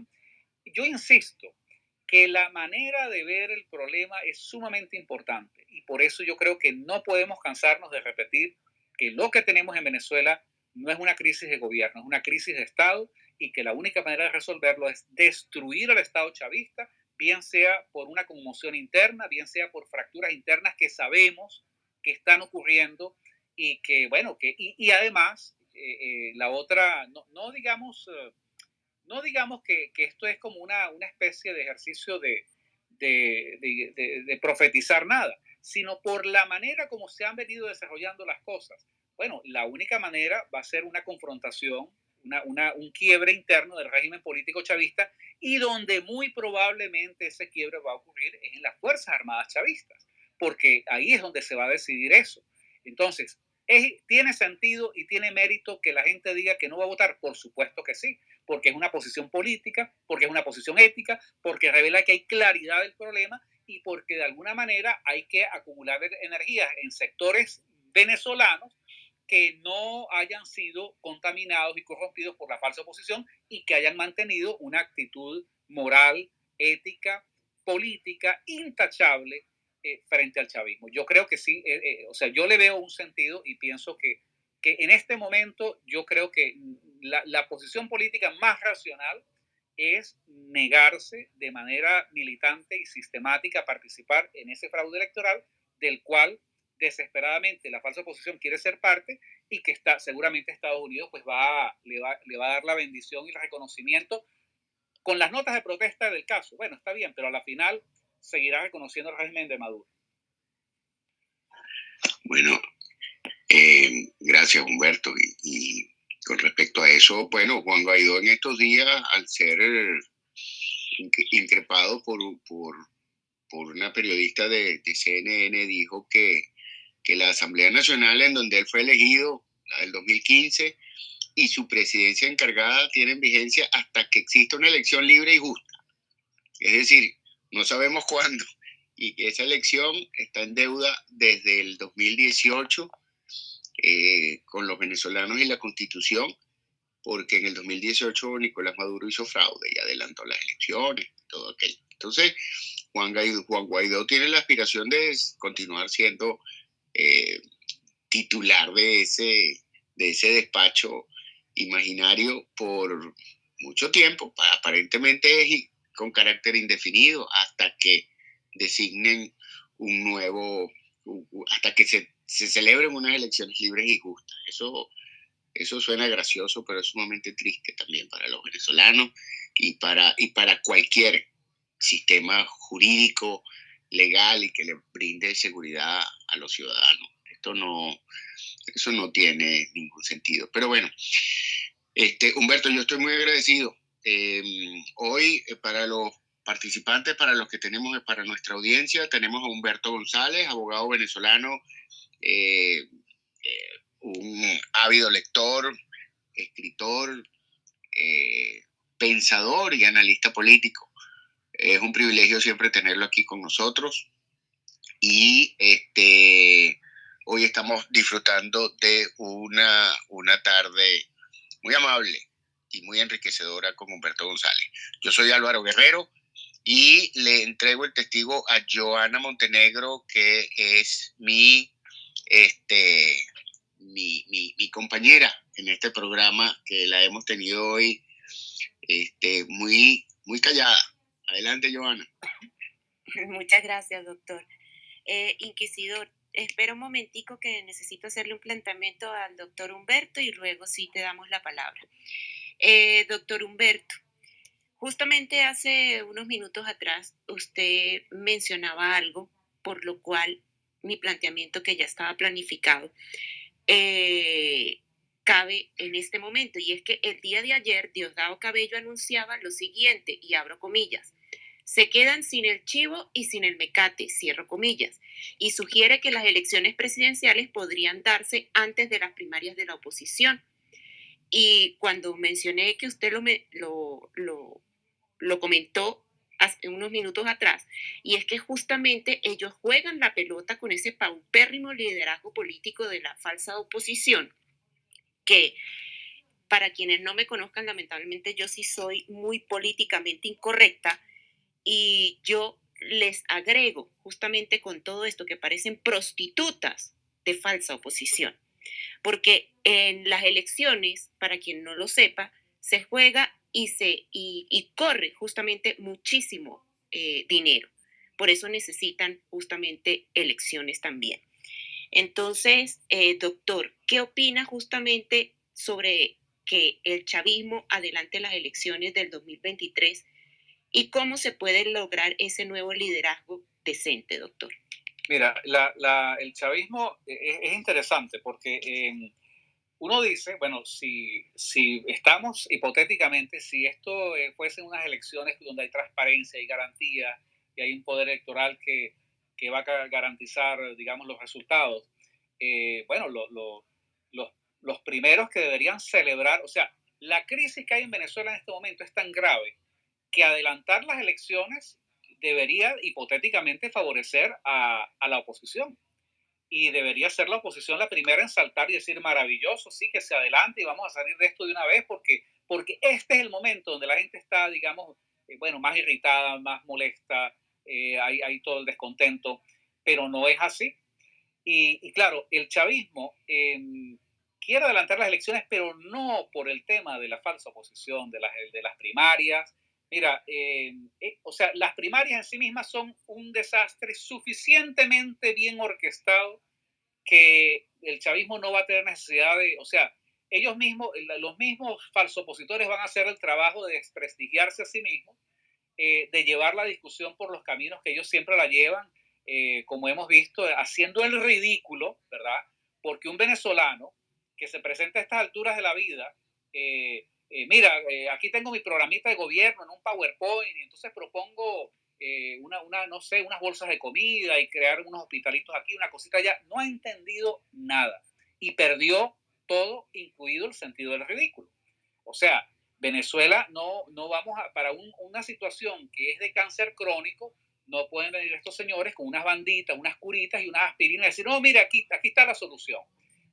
yo insisto, que la manera de ver el problema es sumamente importante y por eso yo creo que no podemos cansarnos de repetir que lo que tenemos en Venezuela no es una crisis de gobierno, es una crisis de Estado y que la única manera de resolverlo es destruir al Estado chavista, bien sea por una conmoción interna, bien sea por fracturas internas que sabemos que están ocurriendo y que, bueno, que, y, además, eh, eh, la otra, no, no digamos, eh, no digamos que, que, esto es como una, una especie de ejercicio de, de, de, de, profetizar nada, sino por la manera como se han venido desarrollando las cosas. Bueno, la única manera va a ser una confrontación, una, una, un quiebre interno del régimen político chavista y donde muy probablemente ese quiebre va a ocurrir es en las Fuerzas Armadas chavistas, porque ahí es donde se va a decidir eso. Entonces, ¿tiene sentido y tiene mérito que la gente diga que no va a votar? Por supuesto que sí, porque es una posición política, porque es una posición ética, porque revela que hay claridad del problema y porque de alguna manera hay que acumular energías en sectores venezolanos que no hayan sido contaminados y corrompidos por la falsa oposición y que hayan mantenido una actitud moral, ética, política intachable eh, frente al chavismo. Yo creo que sí, eh, eh, o sea, yo le veo un sentido y pienso que, que en este momento yo creo que la, la, posición política más racional es negarse de manera militante y sistemática a participar en ese fraude electoral del cual desesperadamente la falsa oposición quiere ser parte y que está, seguramente Estados Unidos pues va, le, va, le va a dar la bendición y el reconocimiento con las notas de protesta del caso. Bueno, está bien, pero a la final seguirá reconociendo el régimen de Maduro. Bueno, eh, gracias Humberto. Y, con respecto a eso, bueno, Juan Guaidó en estos días, al ser increpado por, por, por una periodista de, de, CNN, dijo que, que la Asamblea Nacional en donde él fue elegido, la del 2015, y su presidencia encargada tienen vigencia hasta que exista una elección libre y justa. Es decir, no sabemos cuándo. Y esa elección está en deuda desde el 2018 eh, con los venezolanos y la constitución, porque en el 2018 Nicolás Maduro hizo fraude y adelantó las elecciones, todo aquello. Entonces, Juan Guaidó, Juan Guaidó tiene la aspiración de continuar siendo eh, titular de ese, de ese despacho imaginario por mucho tiempo. Aparentemente es con carácter indefinido hasta que designen un nuevo, hasta que se, se celebren unas elecciones libres y justas. Eso, eso suena gracioso, pero es sumamente triste también para los venezolanos y para, y para cualquier sistema jurídico, legal y que le brinde seguridad a los ciudadanos. Esto no, eso no tiene ningún sentido. Pero bueno, este, Humberto, yo estoy muy agradecido Em, hoy, eh, para los participantes, para los que tenemos, para nuestra audiencia, tenemos a Humberto González, abogado venezolano, eh, eh, un ávido lector, escritor, pensador y analista político. Es un privilegio siempre tenerlo aquí con nosotros. Y este, hoy estamos disfrutando de una, una tarde muy amable y muy enriquecedora con Humberto González. Yo soy Álvaro Guerrero y le entrego el testigo a Joana Montenegro, que es mi, este, mi, mi, compañera en este programa que la hemos tenido hoy este, muy, muy callada. Adelante, Joana. Muchas gracias, doctor. Eh, inquisidor, espera un momentico que necesito hacerle un planteamiento al doctor Humberto y luego sí te damos la palabra. Eh, doctor Humberto, justamente hace unos minutos atrás usted mencionaba algo por lo cual mi planteamiento que ya estaba planificado eh, cabe en este momento y es que el día de ayer Diosdado Cabello anunciaba lo siguiente y abro comillas. Se quedan sin el chivo y sin el mecate, cierro comillas, y sugiere que las elecciones presidenciales podrían darse antes de las primarias de la oposición. Y cuando mencioné que usted lo, lo, lo, lo comentó hace unos minutos atrás, y es que justamente ellos juegan la pelota con ese paupérrimo liderazgo político de la falsa oposición, que para quienes no me conozcan, lamentablemente yo sí soy muy políticamente incorrecta, y yo les agrego justamente con todo esto que parecen prostitutas de falsa oposición. Porque en las elecciones, para quien no lo sepa, se juega y, se, y, corre justamente muchísimo eh, dinero. Por eso necesitan justamente elecciones también. Entonces, eh, doctor, ¿qué opina justamente sobre que el chavismo adelante las elecciones del 2023 y cómo se puede lograr ese nuevo liderazgo decente, doctor. Mira, el chavismo es, interesante porque em, uno dice, bueno, si, estamos hipotéticamente, si esto eh, fuesen unas elecciones donde hay transparencia y garantía y hay un poder electoral que, que va a garantizar, digamos, los resultados, eh, bueno, los, los primeros que deberían celebrar, o sea, la crisis que hay en Venezuela en este momento es tan grave que adelantar las elecciones debería hipotéticamente favorecer a, la oposición. Y debería ser la oposición la primera en saltar y decir, maravilloso, sí, que se adelante y vamos a salir de esto de una vez, porque, porque este es el momento donde la gente está, digamos, eh, bueno, más irritada, más molesta, eh, hay, todo el descontento, pero no es así. Y, claro, el chavismo em, quiere adelantar las elecciones, pero no por el tema de la falsa oposición, de las, de las primarias, Mira, eh, eh, o sea, las primarias en sí mismas son un desastre suficientemente bien orquestado que el chavismo no va a tener necesidad de, o sea, ellos mismos, los mismos falsopositores van a hacer el trabajo de desprestigiarse a sí mismos, eh, de llevar la discusión por los caminos que ellos siempre la llevan, como hemos visto, haciendo el ridículo, ¿verdad? Porque un venezolano que se presenta a estas alturas de la vida, mira, eh, aquí tengo mi programita de gobierno en un PowerPoint y entonces propongo eh, una, una, no sé, unas bolsas de comida y crear unos hospitalitos aquí, una cosita allá. No ha entendido nada y perdió todo, incluido el sentido del ridículo. O sea, Venezuela no, no vamos a, para una situación que es de cáncer crónico, no pueden venir estos señores con unas banditas, unas curitas y unas aspirinas y decir, no, mira, aquí, aquí está la solución.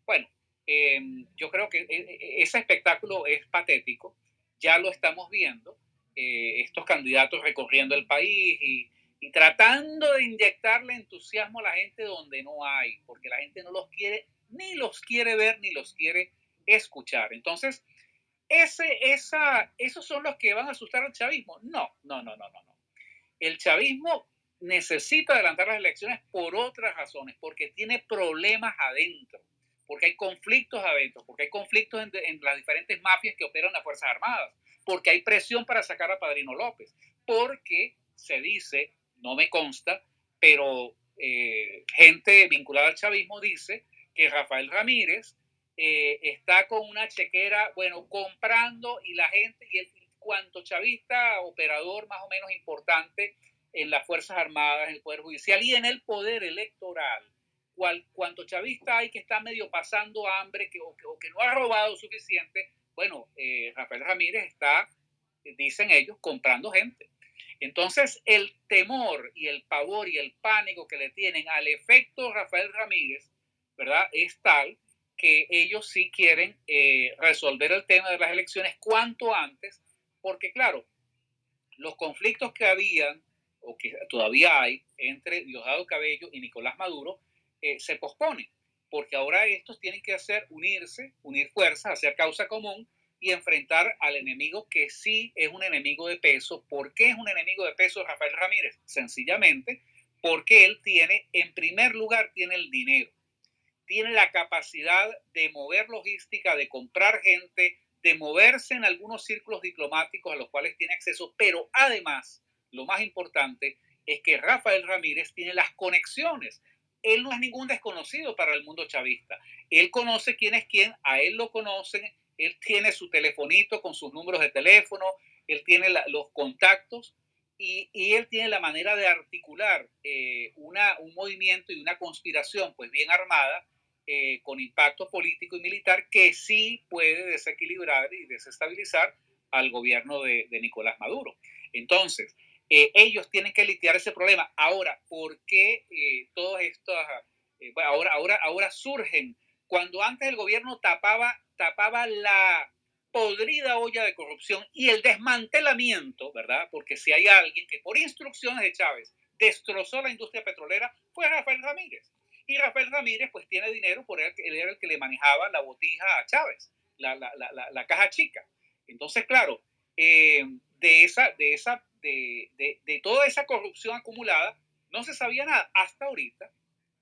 Bueno, Em, yo creo que e, e, ese espectáculo es patético, ya lo estamos viendo, eh, estos candidatos recorriendo el país y, tratando de inyectarle entusiasmo a la gente donde no hay, porque la gente no los quiere, ni los quiere ver, ni los quiere escuchar. Entonces, ese, esa, ¿esos son los que van a asustar al chavismo? No, no, no, no, no. no. El chavismo necesita adelantar las elecciones por otras razones, porque tiene problemas adentro porque hay conflictos adentro, porque hay conflictos en, las diferentes mafias que operan las Fuerzas Armadas, porque hay presión para sacar a Padrino López, porque se dice, no me consta, pero eh, gente vinculada al chavismo dice que Rafael Ramírez eh, está con una chequera, bueno, comprando y la gente, y el cuanto chavista, operador más o menos importante en las Fuerzas Armadas, en el Poder Judicial y en el Poder Electoral, cual, cuanto chavista hay que está medio pasando hambre que, o, que, no ha robado suficiente, bueno, eh, Rafael Ramírez está, dicen ellos, comprando gente. Entonces, el temor y el pavor y el pánico que le tienen al efecto Rafael Ramírez, ¿verdad? Es tal que ellos sí quieren eh, resolver el tema de las elecciones cuanto antes, porque claro, los conflictos que habían o que todavía hay entre Diosdado Cabello y Nicolás Maduro eh, se pospone, porque ahora estos tienen que hacer, unirse, unir fuerzas, hacer causa común y enfrentar al enemigo que sí es un enemigo de peso. ¿Por qué es un enemigo de peso Rafael Ramírez? Sencillamente porque él tiene, en primer lugar, tiene el dinero, tiene la capacidad de mover logística, de comprar gente, de moverse en algunos círculos diplomáticos a los cuales tiene acceso, pero además, lo más importante es que Rafael Ramírez tiene las conexiones él no es ningún desconocido para el mundo chavista. Él conoce quién es quién, a él lo conocen, él tiene su telefonito con sus números de teléfono, él tiene los contactos y, él tiene la manera de articular eh, un movimiento y una conspiración pues bien armada eh, con impacto político y militar que sí puede desequilibrar y desestabilizar al gobierno de Nicolás Maduro. Entonces, eh, ellos tienen que lidiar ese problema. Ahora, ¿por qué eh, todas estas, ahora, ahora, ahora surgen? Cuando antes el gobierno tapaba, tapaba la podrida olla de corrupción y el desmantelamiento, ¿verdad? Porque si hay alguien que por instrucciones de Chávez destrozó la industria petrolera, fue Rafael Ramírez. Y Rafael Ramírez pues tiene dinero por él, él era el que le manejaba la botija a Chávez, la, la, la, la caja chica. Entonces, claro, eh, de, esa, de, esa, de, de, de, toda esa corrupción acumulada, no se sabía nada hasta ahorita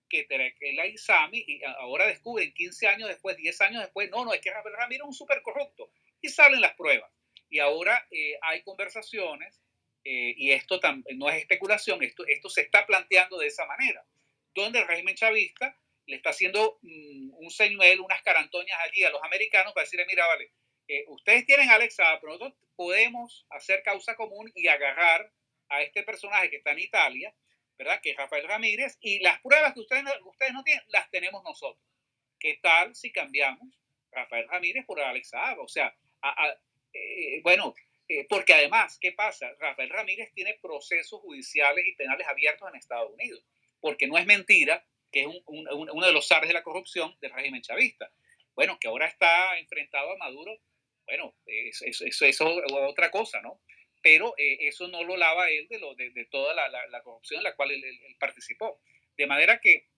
que la Isami, y ahora descubren 15 años después, 10 años después, no, no, es que Ramírez es un súper corrupto. Y salen las pruebas. Y ahora eh, hay conversaciones, eh, y esto no es especulación, esto, esto se está planteando de esa manera donde el régimen chavista le está haciendo mm, un señuelo, unas carantoñas allí a los americanos para decirle, mira, vale, ustedes tienen a Alex pero nosotros podemos hacer causa común y agarrar a este personaje que está en Italia, ¿verdad? Que es Rafael Ramírez, y las pruebas que ustedes, no tienen, las tenemos nosotros. ¿Qué tal si cambiamos Rafael Ramírez por Alex O sea, eh, bueno, eh, porque además, ¿qué pasa? Rafael Ramírez tiene procesos judiciales y penales abiertos en Estados Unidos porque no es mentira que es uno de los zares de la corrupción del régimen chavista. Bueno, que ahora está enfrentado a Maduro, bueno, eso es, otra cosa, ¿no? Pero eh, eso no lo lava él de, lo, de, toda la, corrupción en la cual él, participó. De manera que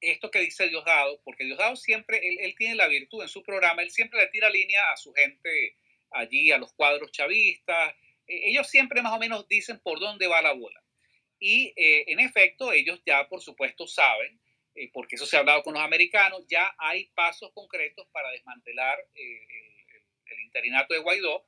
esto que dice Diosdado, porque Diosdado siempre, él, él, tiene la virtud en su programa, él siempre le tira línea a su gente allí, a los cuadros chavistas, e, ellos siempre más o menos dicen por dónde va la bola. Y eh, en efecto, ellos ya, por supuesto, saben, eh, porque eso se ha hablado con los americanos, ya hay pasos concretos para desmantelar eh, el, interinato de Guaidó.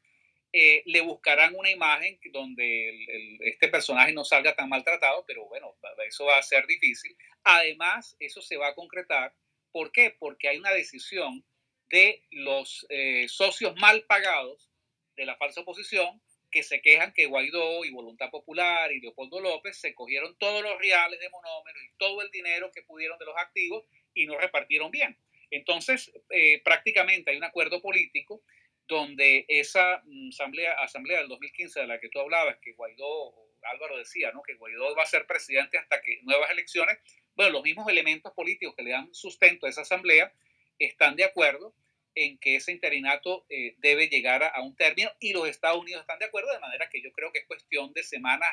le buscarán una imagen donde este personaje no salga tan maltratado, pero bueno, eso va a ser difícil. Además, eso se va a concretar. ¿Por qué? Porque hay una decisión de los socios mal pagados de la falsa oposición que se quejan que Guaidó y Voluntad Popular y Leopoldo López se cogieron todos los reales de monómeros y todo el dinero que pudieron de los activos y no repartieron bien. Entonces, eh, prácticamente hay un acuerdo político donde esa mm, asamblea, asamblea del 2015 de la que tú hablabas, que Guaidó, Álvaro decía, ¿no? que Guaidó va a ser presidente hasta que nuevas elecciones, bueno, los mismos elementos políticos que le dan sustento a esa asamblea están de acuerdo en que ese interinato eh, debe llegar a, un término y los Estados Unidos están de acuerdo, de manera que yo creo que es cuestión de semanas,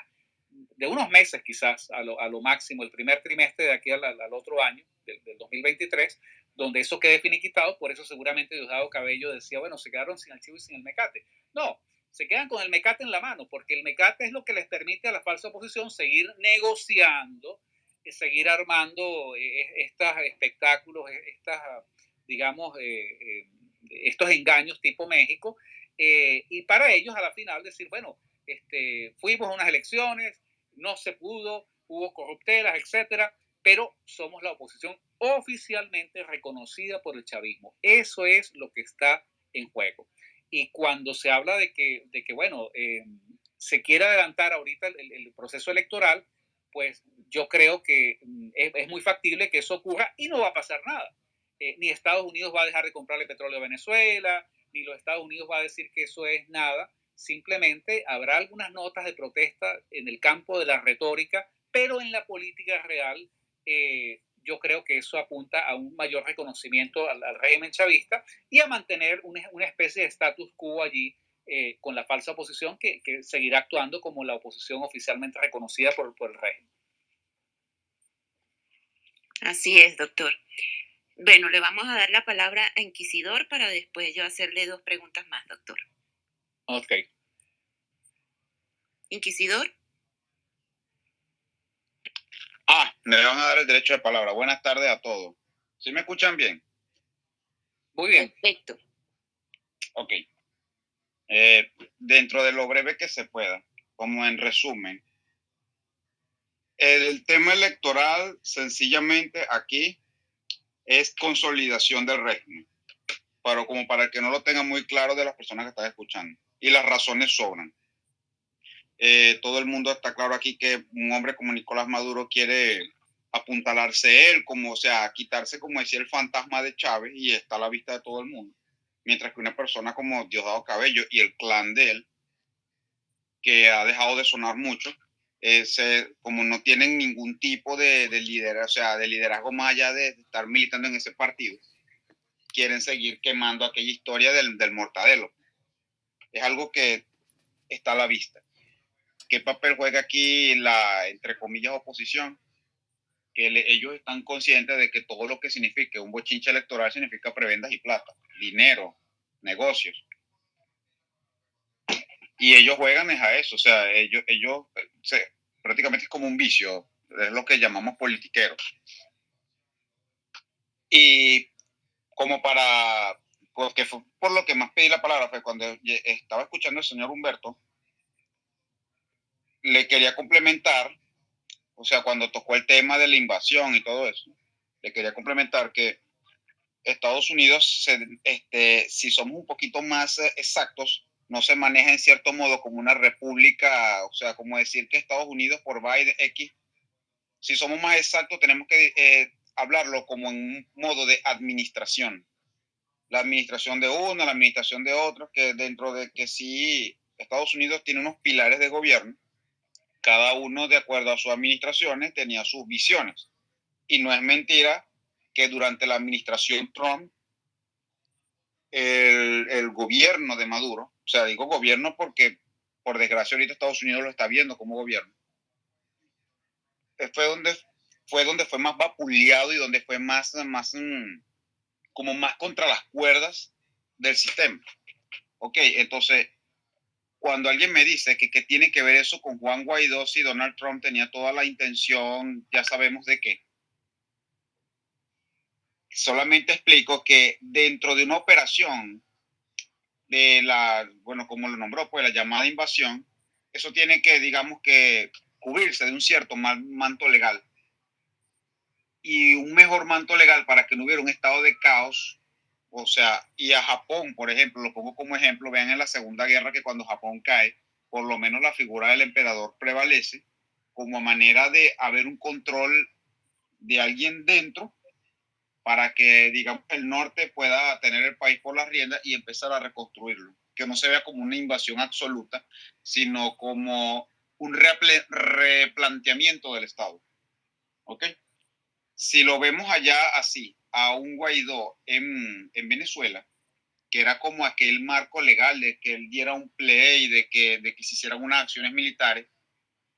de unos meses quizás a lo, a lo máximo, el primer trimestre de aquí al, al otro año, del, del, 2023, donde eso quede finiquitado, por eso seguramente Diosdado Cabello decía, bueno, se quedaron sin el chivo y sin el mecate. No, se quedan con el mecate en la mano, porque el mecate es lo que les permite a la falsa oposición seguir negociando, eh, seguir armando eh, estos espectáculos, estas digamos, eh, estos engaños tipo México, y para ellos a la final decir, bueno, este, fuimos a unas elecciones, no se pudo, hubo corruptelas, etcétera, pero somos la oposición oficialmente reconocida por el chavismo. Eso es lo que está en juego. Y cuando se habla de que, de que bueno, se quiere adelantar ahorita el, el, proceso electoral, pues yo creo que mm, es, es, muy factible que eso ocurra y no va a pasar nada. Eh, ni Estados Unidos va a dejar de comprarle petróleo a Venezuela, ni los Estados Unidos va a decir que eso es nada. Simplemente habrá algunas notas de protesta en el campo de la retórica, pero en la política real eh, yo creo que eso apunta a un mayor reconocimiento al, al régimen chavista y a mantener una, una especie de status quo allí eh, con la falsa oposición que, que, seguirá actuando como la oposición oficialmente reconocida por, por el régimen. Así es, doctor. Bueno, le vamos a dar la palabra a Inquisidor para después yo hacerle dos preguntas más, doctor. Ok. Inquisidor. Ah, me van a dar el derecho de palabra. Buenas tardes a todos. ¿Sí me escuchan bien? Muy bien. Perfecto. Ok. Eh, dentro de lo breve que se pueda, como en resumen, el tema electoral sencillamente aquí es consolidación del régimen, pero como para que no lo tengan muy claro de las personas que están escuchando. Y las razones sobran. Eh, todo el mundo está claro aquí que un hombre como Nicolás Maduro quiere apuntalarse él, como, o sea, quitarse, como decía, el fantasma de Chávez y está a la vista de todo el mundo. Mientras que una persona como Diosdado Cabello y el clan de él, que ha dejado de sonar mucho, como no tienen ningún tipo de, de liderazgo, o sea, de liderazgo más allá de estar militando en ese partido, quieren seguir quemando aquella historia del, del mortadelo. Es algo que está a la vista. ¿Qué papel juega aquí la, entre comillas, oposición? Que ellos están conscientes de que todo lo que significa un bochinche electoral significa prebendas y plata, dinero, negocios. Y ellos juegan es a eso, o sea, ellos, ellos prácticamente es como un vicio, es lo que llamamos politiqueros. Y como para, porque fue por lo que más pedí la palabra, fue cuando estaba escuchando al señor Humberto, le quería complementar, o sea, cuando tocó el tema de la invasión y todo eso, le quería complementar que Estados Unidos, este, si somos un poquito más exactos, no se maneja en cierto modo como una república, o sea, como decir que Estados Unidos por Biden X, si somos más exactos, tenemos que eh, hablarlo como en un modo de administración. La administración de uno, la administración de otro, que dentro de que sí, Estados Unidos tiene unos pilares de gobierno, cada uno de acuerdo a sus administraciones tenía sus visiones. Y no es mentira que durante la administración Trump, el, el gobierno de Maduro, o sea, digo gobierno porque por desgracia ahorita Estados Unidos lo está viendo como gobierno, fue donde fue donde fue más vapuleado y donde fue más, más mm, como más contra las cuerdas del sistema. Ok, entonces, cuando alguien me dice que, tiene que ver eso con Juan Guaidó, si Donald Trump tenía toda la intención, ya sabemos de qué. Solamente explico que dentro de una operación de la, bueno, como lo nombró, pues la llamada invasión, eso tiene que, digamos que, cubrirse de un cierto manto legal y un mejor manto legal para que no hubiera un estado de caos. O sea, y a Japón, por ejemplo, lo pongo como ejemplo, vean en la Segunda Guerra que cuando Japón cae, por lo menos la figura del emperador prevalece como manera de haber un control de alguien dentro para que, digamos, el norte pueda tener el país por las riendas y empezar a reconstruirlo. Que no se vea como una invasión absoluta, sino como un replanteamiento del Estado. ¿Ok? si lo vemos allá así, a un Guaidó en, Venezuela, que era como aquel marco legal de que él diera un play, de que, de que se hicieran unas acciones militares,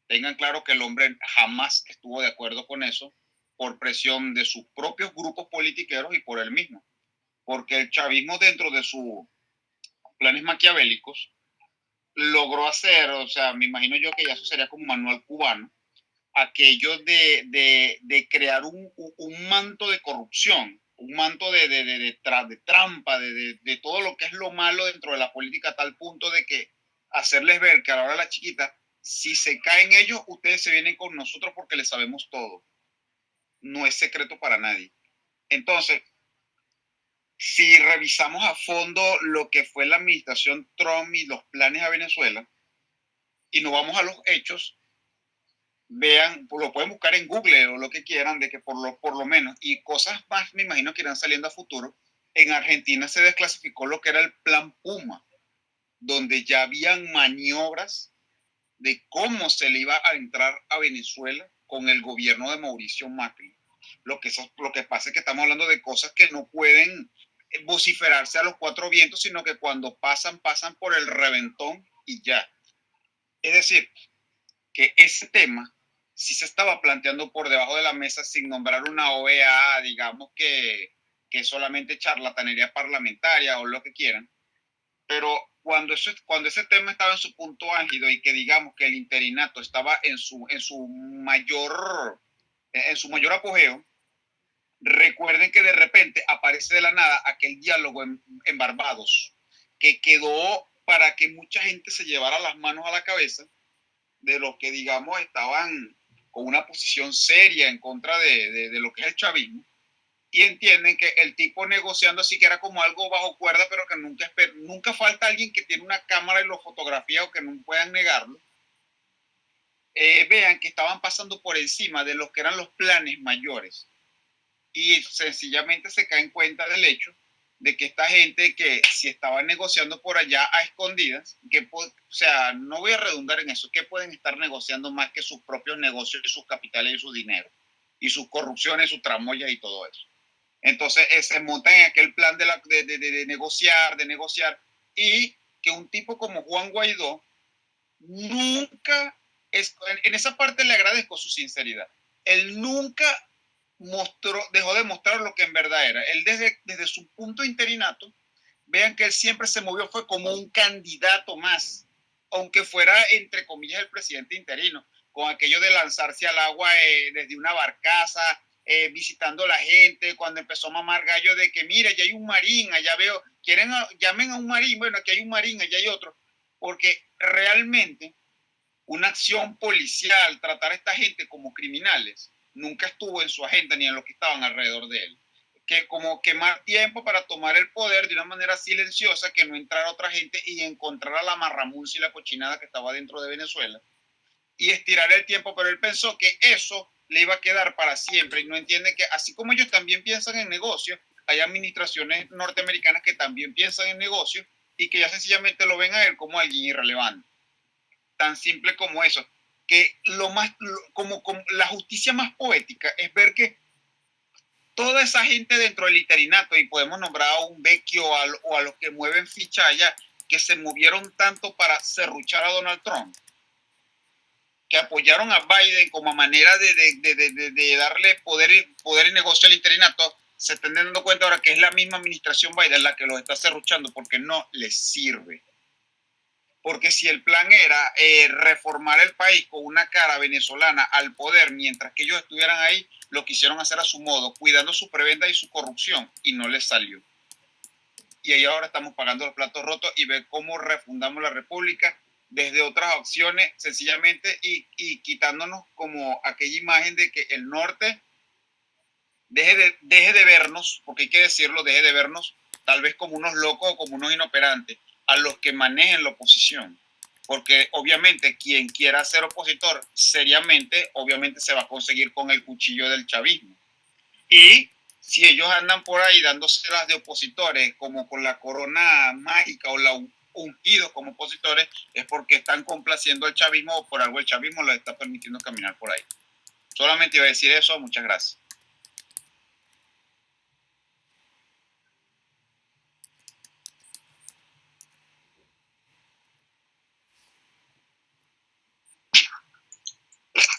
tengan claro que el hombre jamás estuvo de acuerdo con eso por presión de sus propios grupos politiqueros y por él mismo. Porque el chavismo dentro de sus planes maquiavélicos logró hacer, o sea, me imagino yo que ya eso sería como manual cubano, aquello de, de, de crear un, un, manto de corrupción, un manto de, de, de trampa, de, todo lo que es lo malo dentro de la política, a tal punto de que hacerles ver que a la hora de la chiquita, si se caen ellos, ustedes se vienen con nosotros porque les sabemos todo. No es secreto para nadie. Entonces, si revisamos a fondo lo que fue la administración Trump y los planes a Venezuela, y nos vamos a los hechos, vean, lo pueden buscar en Google o lo que quieran, de que por lo, por lo menos, y cosas más me imagino que irán saliendo a futuro, en Argentina se desclasificó lo que era el plan Puma, donde ya habían maniobras de cómo se le iba a entrar a Venezuela con el gobierno de Mauricio Macri. Lo que, lo que pasa es que estamos hablando de cosas que no pueden vociferarse a los cuatro vientos, sino que cuando pasan, pasan por el reventón y ya. Es decir, que ese tema si se estaba planteando por debajo de la mesa sin nombrar una OEA, digamos que, que solamente charlatanería parlamentaria o lo que quieran. Pero cuando, eso, cuando ese tema estaba en su punto álgido y que digamos que el interinato estaba en su, en su, mayor, en su mayor apogeo, recuerden que de repente aparece de la nada aquel diálogo en, en Barbados, que quedó para que mucha gente se llevara las manos a la cabeza de los que, digamos, estaban con una posición seria en contra de, de, lo que es el chavismo y entienden que el tipo negociando así que era como algo bajo cuerda, pero que nunca, nunca falta alguien que tiene una cámara y lo fotografía o que no puedan negarlo eh, vean que estaban pasando por encima de los que eran los planes mayores. Y sencillamente se caen cuenta del hecho de que esta gente que si estaba negociando por allá a escondidas, que o sea, no voy a redundar en eso, que pueden estar negociando más que sus propios negocios y sus capitales y su dinero, y sus corrupciones, sus tramoyas y todo eso. Entonces eh, se montan en aquel plan de, la, de, de, de negociar, de negociar, y que un tipo como Juan Guaidó nunca, es, en esa parte le agradezco su sinceridad, él nunca mostró, dejó de mostrar lo que en verdad era. Él desde, desde su punto interinato, vean que él siempre se movió, fue como un candidato más, aunque fuera entre comillas el presidente interino, con aquello de lanzarse al agua eh, desde una barcaza, eh, visitando a la gente, cuando empezó a mamar gallo de que, mira, ya hay un marín, allá veo, quieren, llamen a un marín, bueno, aquí hay un marín, allá hay otro, porque realmente una acción policial, tratar a esta gente como criminales, nunca estuvo en su agenda ni en los que estaban alrededor de él. Que como quemar tiempo para tomar el poder de una manera silenciosa, que no entrara otra gente y encontrar a la marramuncia y la cochinada que estaba dentro de Venezuela y estirar el tiempo, pero él pensó que eso le iba a quedar para siempre y no entiende que así como ellos también piensan en negocio, hay administraciones norteamericanas que también piensan en negocio y que ya sencillamente lo ven a él como alguien irrelevante. Tan simple como eso que lo más, como, la justicia más poética es ver que toda esa gente dentro del interinato, y podemos nombrar a un Vecchio o a, los que mueven ficha allá, que se movieron tanto para serruchar a Donald Trump, que apoyaron a Biden como manera de, darle poder, poder y negocio al interinato, se están dando cuenta ahora que es la misma administración Biden la que los está serruchando porque no les sirve porque si el plan era eh, reformar el país con una cara venezolana al poder mientras que ellos estuvieran ahí, lo quisieron hacer a su modo, cuidando su prebenda y su corrupción, y no les salió. Y ahí ahora estamos pagando los platos rotos y ver cómo refundamos la república desde otras opciones, sencillamente, y, y quitándonos como aquella imagen de que el norte deje de, deje de vernos, porque hay que decirlo, deje de vernos tal vez como unos locos o como unos inoperantes a los que manejen la oposición. Porque obviamente quien quiera ser opositor seriamente, obviamente se va a conseguir con el cuchillo del chavismo. Y si ellos andan por ahí dándose las de opositores como con la corona mágica o la ungidos como opositores, es porque están complaciendo al chavismo o por algo el chavismo les está permitiendo caminar por ahí. Solamente iba a decir eso, muchas gracias.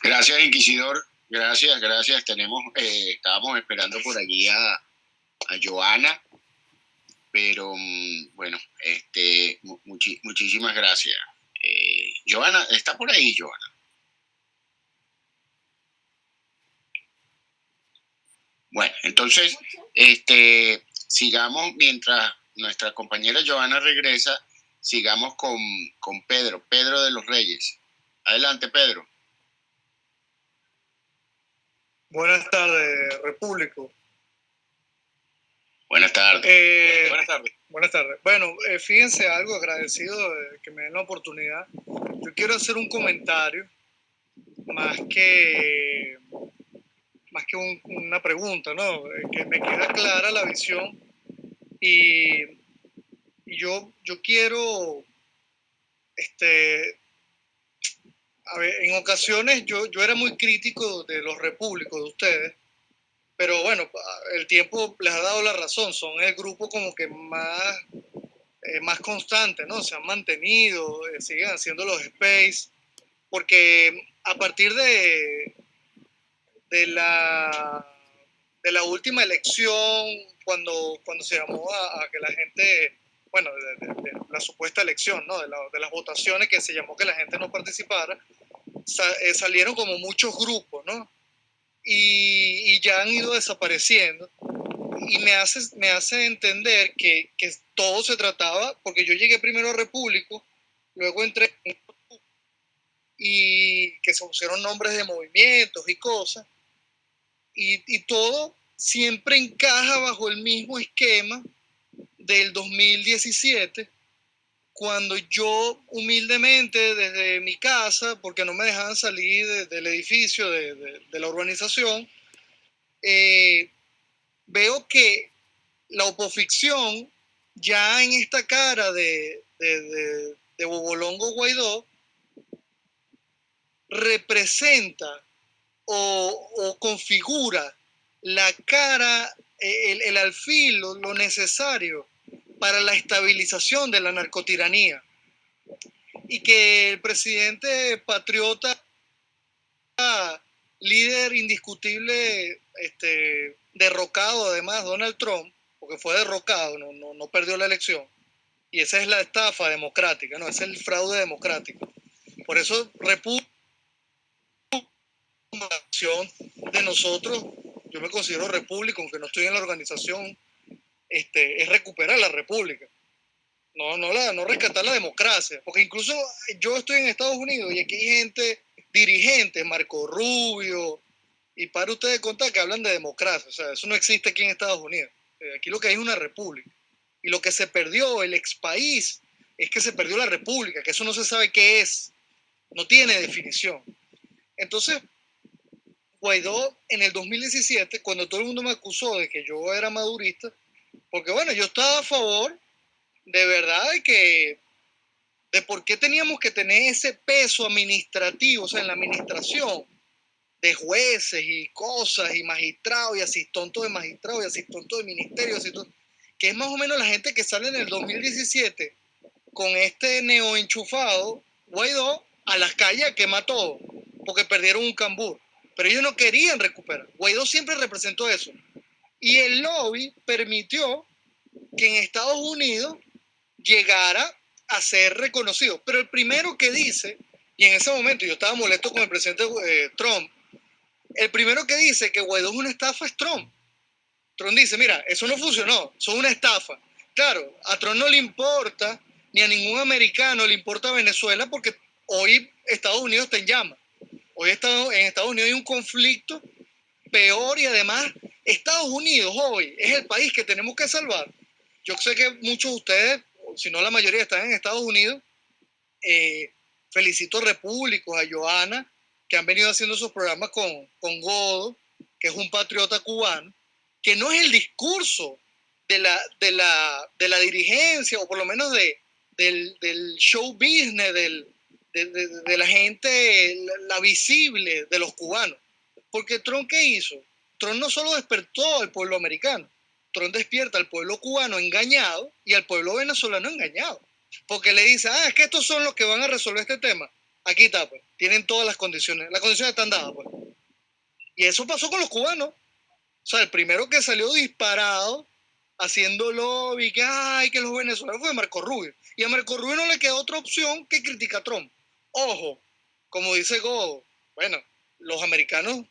Gracias, Inquisidor. Gracias, gracias. Tenemos, eh, estábamos esperando por allí a, a Joana, pero mm, bueno, este, muchísimas gracias. Eh, Joana, ¿está por ahí, Joana? Bueno, entonces, este, sigamos mientras nuestra compañera Joana regresa, sigamos con, con Pedro, Pedro de los Reyes. Adelante, Pedro. Buenas tardes, Repúblico. Buenas tardes. Eh, buenas tardes. Buenas tardes. Bueno, eh, fíjense algo, agradecido de que me den la oportunidad. Yo quiero hacer un comentario más que, más que una pregunta, ¿no? Eh, que me queda clara la visión y, y yo, yo quiero este, a ver, en ocasiones yo, yo era muy crítico de los repúblicos de ustedes, pero bueno, el tiempo les ha dado la razón, son el grupo como que más, eh, más constante, ¿no? Se han mantenido, eh, siguen haciendo los space, porque a partir de, de, la, de la última elección, cuando, cuando se llamó a que la gente bueno, de, la supuesta elección, ¿no? De, las votaciones que se llamó que la gente no participara, eh, salieron como muchos grupos, ¿no? Y, ya han ido desapareciendo. Y me hace, me hace entender que, que todo se trataba, porque yo llegué primero a Repúblico, luego entré y que se pusieron nombres de movimientos y cosas, y, y todo siempre encaja bajo el mismo esquema del 2017, cuando yo humildemente desde mi casa, porque no me dejaban salir del edificio, de, la urbanización, eh, veo que la oposición ya en esta cara de, Bobolongo Guaidó representa o, configura la cara, el, el alfil, lo, necesario para la estabilización de la narcotiranía. Y que el presidente patriota, líder indiscutible, este, derrocado además, Donald Trump, porque fue derrocado, no, no, no perdió la elección, y esa es la estafa democrática, no, es el fraude democrático. Por eso, República de nosotros, yo me considero república, aunque no estoy en la organización, este, es recuperar la república. No, no, la, no rescatar la democracia. Porque incluso yo estoy en Estados Unidos y aquí hay gente, dirigente, Marco Rubio, y para ustedes contar que hablan de democracia. O sea, eso no existe aquí en Estados Unidos. Eh, aquí lo que hay es una república. Y lo que se perdió, el ex país, es que se perdió la república, que eso no se sabe qué es. No tiene definición. Entonces, Guaidó en el 2017, cuando todo el mundo me acusó de que yo era madurista, porque bueno, yo estaba a favor de verdad de que, de por qué teníamos que tener ese peso administrativo, o sea, en la administración, de jueces y cosas, y magistrados, y asistontos de magistrados, y asistontos de ministerios, que es más o menos la gente que sale en el 2017 con este neoenchufado Guaidó a las calles a quemar todo, porque perdieron un cambur pero ellos no querían recuperar. Guaidó siempre representó eso. Y el lobby permitió que en Estados Unidos llegara a ser reconocido. Pero el primero que dice, y en ese momento yo estaba molesto con el presidente eh, Trump, el primero que dice que Guaidó es una estafa es Trump. Trump dice, mira, eso no funcionó, son una estafa. Claro, a Trump no le importa, ni a ningún americano le importa Venezuela porque hoy Estados Unidos está en llamas. Hoy en Estados Unidos hay un conflicto peor y además Estados Unidos hoy es el país que tenemos que salvar. Yo sé que muchos de ustedes, si no la mayoría, están en Estados Unidos. Eh, felicito a Repúblicos, a Joana, que han venido haciendo esos programas con, con Godo, que es un patriota cubano, que no es el discurso de la, de la, de la dirigencia, o por lo menos de, del, del show business, del, de, la gente, la, visible de los cubanos. Porque Trump, ¿qué hizo? Trump no solo despertó al pueblo americano, Trump despierta al pueblo cubano engañado y al pueblo venezolano engañado. Porque le dice, ah, es que estos son los que van a resolver este tema. Aquí está, pues. Tienen todas las condiciones. Las condiciones están dadas, pues. Y eso pasó con los cubanos. O sea, el primero que salió disparado haciendo lobby, que, ay, que los venezolanos fue Marco Rubio. Y a Marco Rubio no le queda otra opción que criticar a Trump. Ojo, como dice Go, bueno, los americanos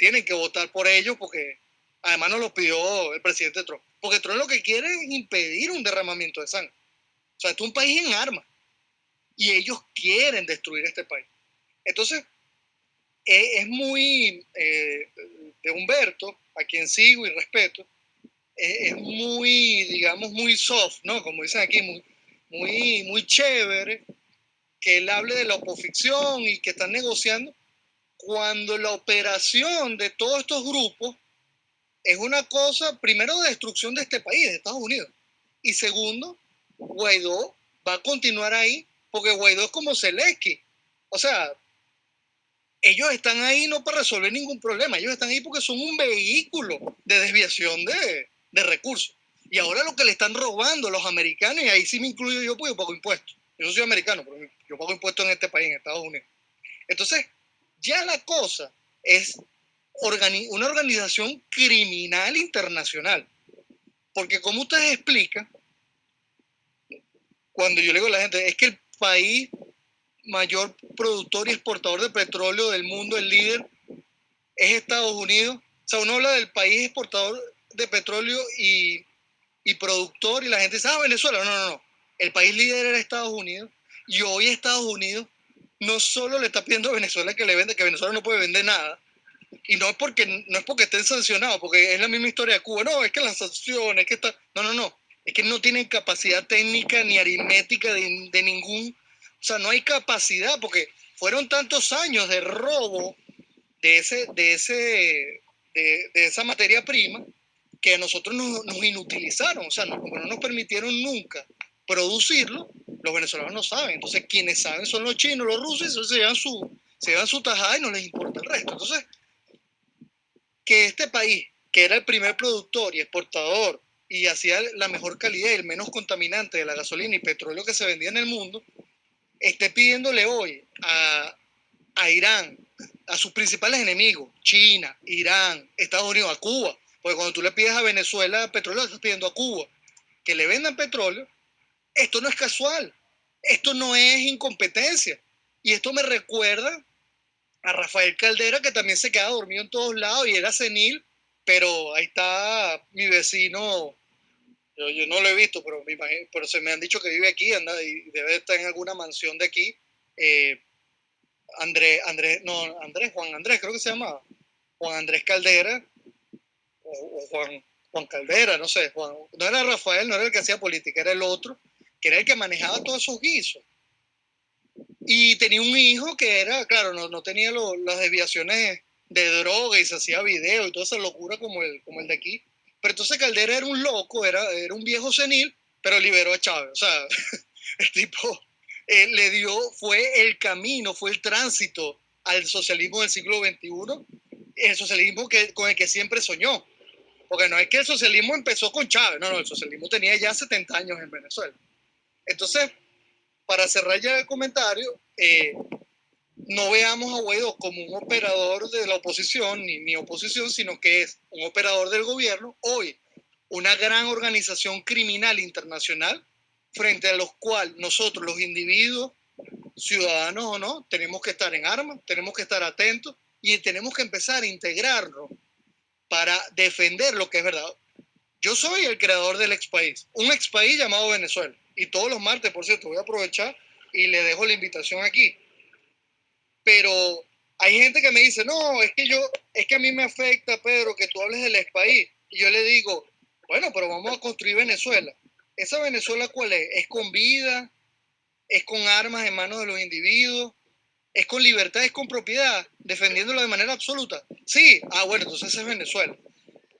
tienen que votar por ellos porque además nos lo pidió el presidente Trump. Porque Trump lo que quiere es impedir un derramamiento de sangre. O sea, es un país en armas. Y ellos quieren destruir este país. Entonces, e, es, muy, eh, de Humberto, a quien sigo y respeto, e, es, muy, digamos, muy soft, ¿no? Como dicen aquí, muy, muy, muy chévere que él hable de la oposición y que están negociando, cuando la operación de todos estos grupos es una cosa, primero, de destrucción de este país, de Estados Unidos. Y segundo, Guaidó va a continuar ahí, porque Guaidó es como Zelensky. O sea, ellos están ahí no para resolver ningún problema, ellos están ahí porque son un vehículo de desviación de, de recursos. Y ahora lo que le están robando los americanos, y ahí sí me incluyo yo, pues yo pago impuestos. Yo soy americano, pero yo pago impuestos en este país, en Estados Unidos. Entonces, ya la cosa es una organización criminal internacional. Porque como ustedes explican, cuando yo le digo a la gente, es que el país mayor productor y exportador de petróleo del mundo, el líder, es Estados Unidos. O sea, uno habla del país exportador de petróleo y, y productor y la gente dice, ah, Venezuela. No, no, no el país líder era Estados Unidos y hoy Estados Unidos no solo le está pidiendo a Venezuela que le vende, que Venezuela no puede vender nada, y no es porque no es porque estén sancionados, porque es la misma historia de Cuba, no, es que las sanciones, que está, no, no, no, Es que no tienen capacidad técnica ni aritmética de, de ningún, o sea, no hay capacidad porque fueron tantos años de robo de, ese, de, ese, de, de esa materia prima que a nosotros nos, inutilizaron, o sea, como no nos permitieron nunca producirlo, los venezolanos no saben. Entonces, quienes saben son los chinos, los rusos, se llevan su, se su tajada y no les importa el resto. Entonces, que este país, que era el primer productor y exportador y hacía la mejor calidad y el menos contaminante de la gasolina y petróleo que se vendía en el mundo, esté pidiéndole hoy a, a Irán, a sus principales enemigos, China, Irán, Estados Unidos, a Cuba, porque cuando tú le pides a Venezuela petróleo, estás pidiendo a Cuba que le vendan petróleo, esto no es casual, esto no es incompetencia. Y esto me recuerda a Rafael Caldera, que también se queda dormido en todos lados y era senil, pero ahí está mi vecino, yo, no lo he visto, pero, me imagino, pero se me han dicho que vive aquí, anda, y debe estar en alguna mansión de aquí. Eh, Andrés, Andrés, no, Andrés, Juan Andrés, creo que se llamaba. Juan Andrés Caldera, o, Juan, Juan Caldera, no sé, no era Rafael, no era el que hacía política, era el otro, que era el que manejaba todos esos guisos. Y tenía un hijo que era, claro, no, no tenía las desviaciones de droga y se hacía video y toda esa locura como el, como el de aquí. Pero entonces Caldera era un loco, era, era un viejo senil, pero liberó a Chávez. O sea, el tipo eh, le dio, fue el camino, fue el tránsito al socialismo del siglo XXI, el socialismo que, con el que siempre soñó. Porque no es que el socialismo empezó con Chávez, no, no, el socialismo tenía ya 70 años en Venezuela. Entonces, para cerrar ya el comentario, eh, no veamos a Guaidó como un operador de la oposición ni, ni oposición, sino que es un operador del gobierno, hoy una gran organización criminal internacional frente a los cuales nosotros los individuos, ciudadanos o no, tenemos que estar en armas, tenemos que estar atentos y tenemos que empezar a integrarnos para defender lo que es verdad. Yo soy el creador del ex país, un ex país llamado Venezuela. Y todos los martes, por cierto, voy a aprovechar y le dejo la invitación aquí. Pero hay gente que me dice, no, es que yo, es que a mí me afecta, Pedro, que tú hables del ex país. Y yo le digo, bueno, pero vamos a construir Venezuela. ¿Esa Venezuela cuál es? ¿Es con vida? ¿Es con armas en manos de los individuos? ¿Es con libertad? ¿Es con propiedad? ¿Defendiéndolo de manera absoluta? Sí, ah, bueno, entonces es Venezuela.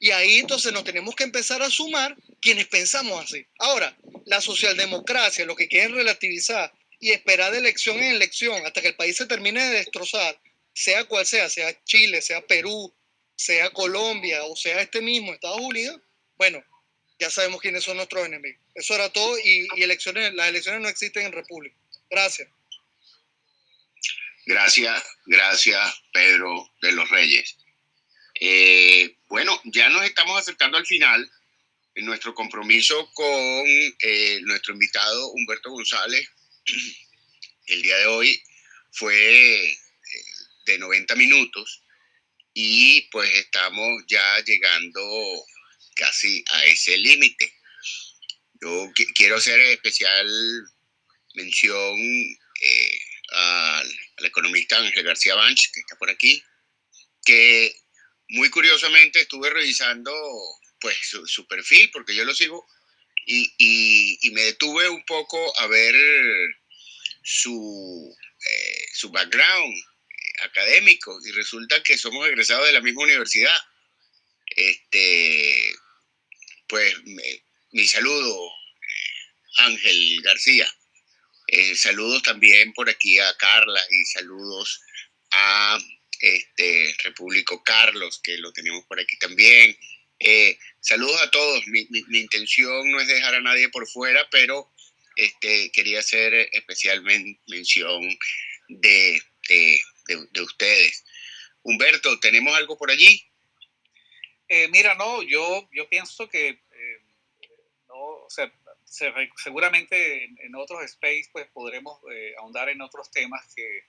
Y ahí entonces nos tenemos que empezar a sumar quienes pensamos así. Ahora, la socialdemocracia, lo que quieren relativizar y esperar de elección en elección hasta que el país se termine de destrozar, sea cual sea, sea Chile, sea Perú, sea Colombia o sea este mismo Estados Unidos, bueno, ya sabemos quiénes son nuestros enemigos. Eso era todo y, elecciones, las elecciones no existen en República. Gracias. Gracias, gracias Pedro de los Reyes. Eh, bueno, ya nos estamos acercando al final. En nuestro compromiso con eh, nuestro invitado Humberto González, el día de hoy fue eh, de 90 minutos y pues estamos ya llegando casi a ese límite. Yo quiero hacer especial mención al, al, economista Ángel García Banch, que está por aquí, que muy curiosamente estuve revisando pues su, perfil, porque yo lo sigo, y, me detuve un poco a ver su, eh, background académico, y resulta que somos egresados de la misma universidad. Este, pues mi saludo, eh, Ángel García. Eh, saludos también por aquí a Carla y saludos a este, Repúblico Carlos, que lo tenemos por aquí también. Eh, saludos a todos. Mi, intención no es dejar a nadie por fuera, pero este, quería hacer especialmente mención de, de, ustedes. Humberto, ¿tenemos algo por allí? Eh, mira, no, yo, yo pienso que eh, no, o sea, seguramente en, otros space pues podremos ahondar en otros temas que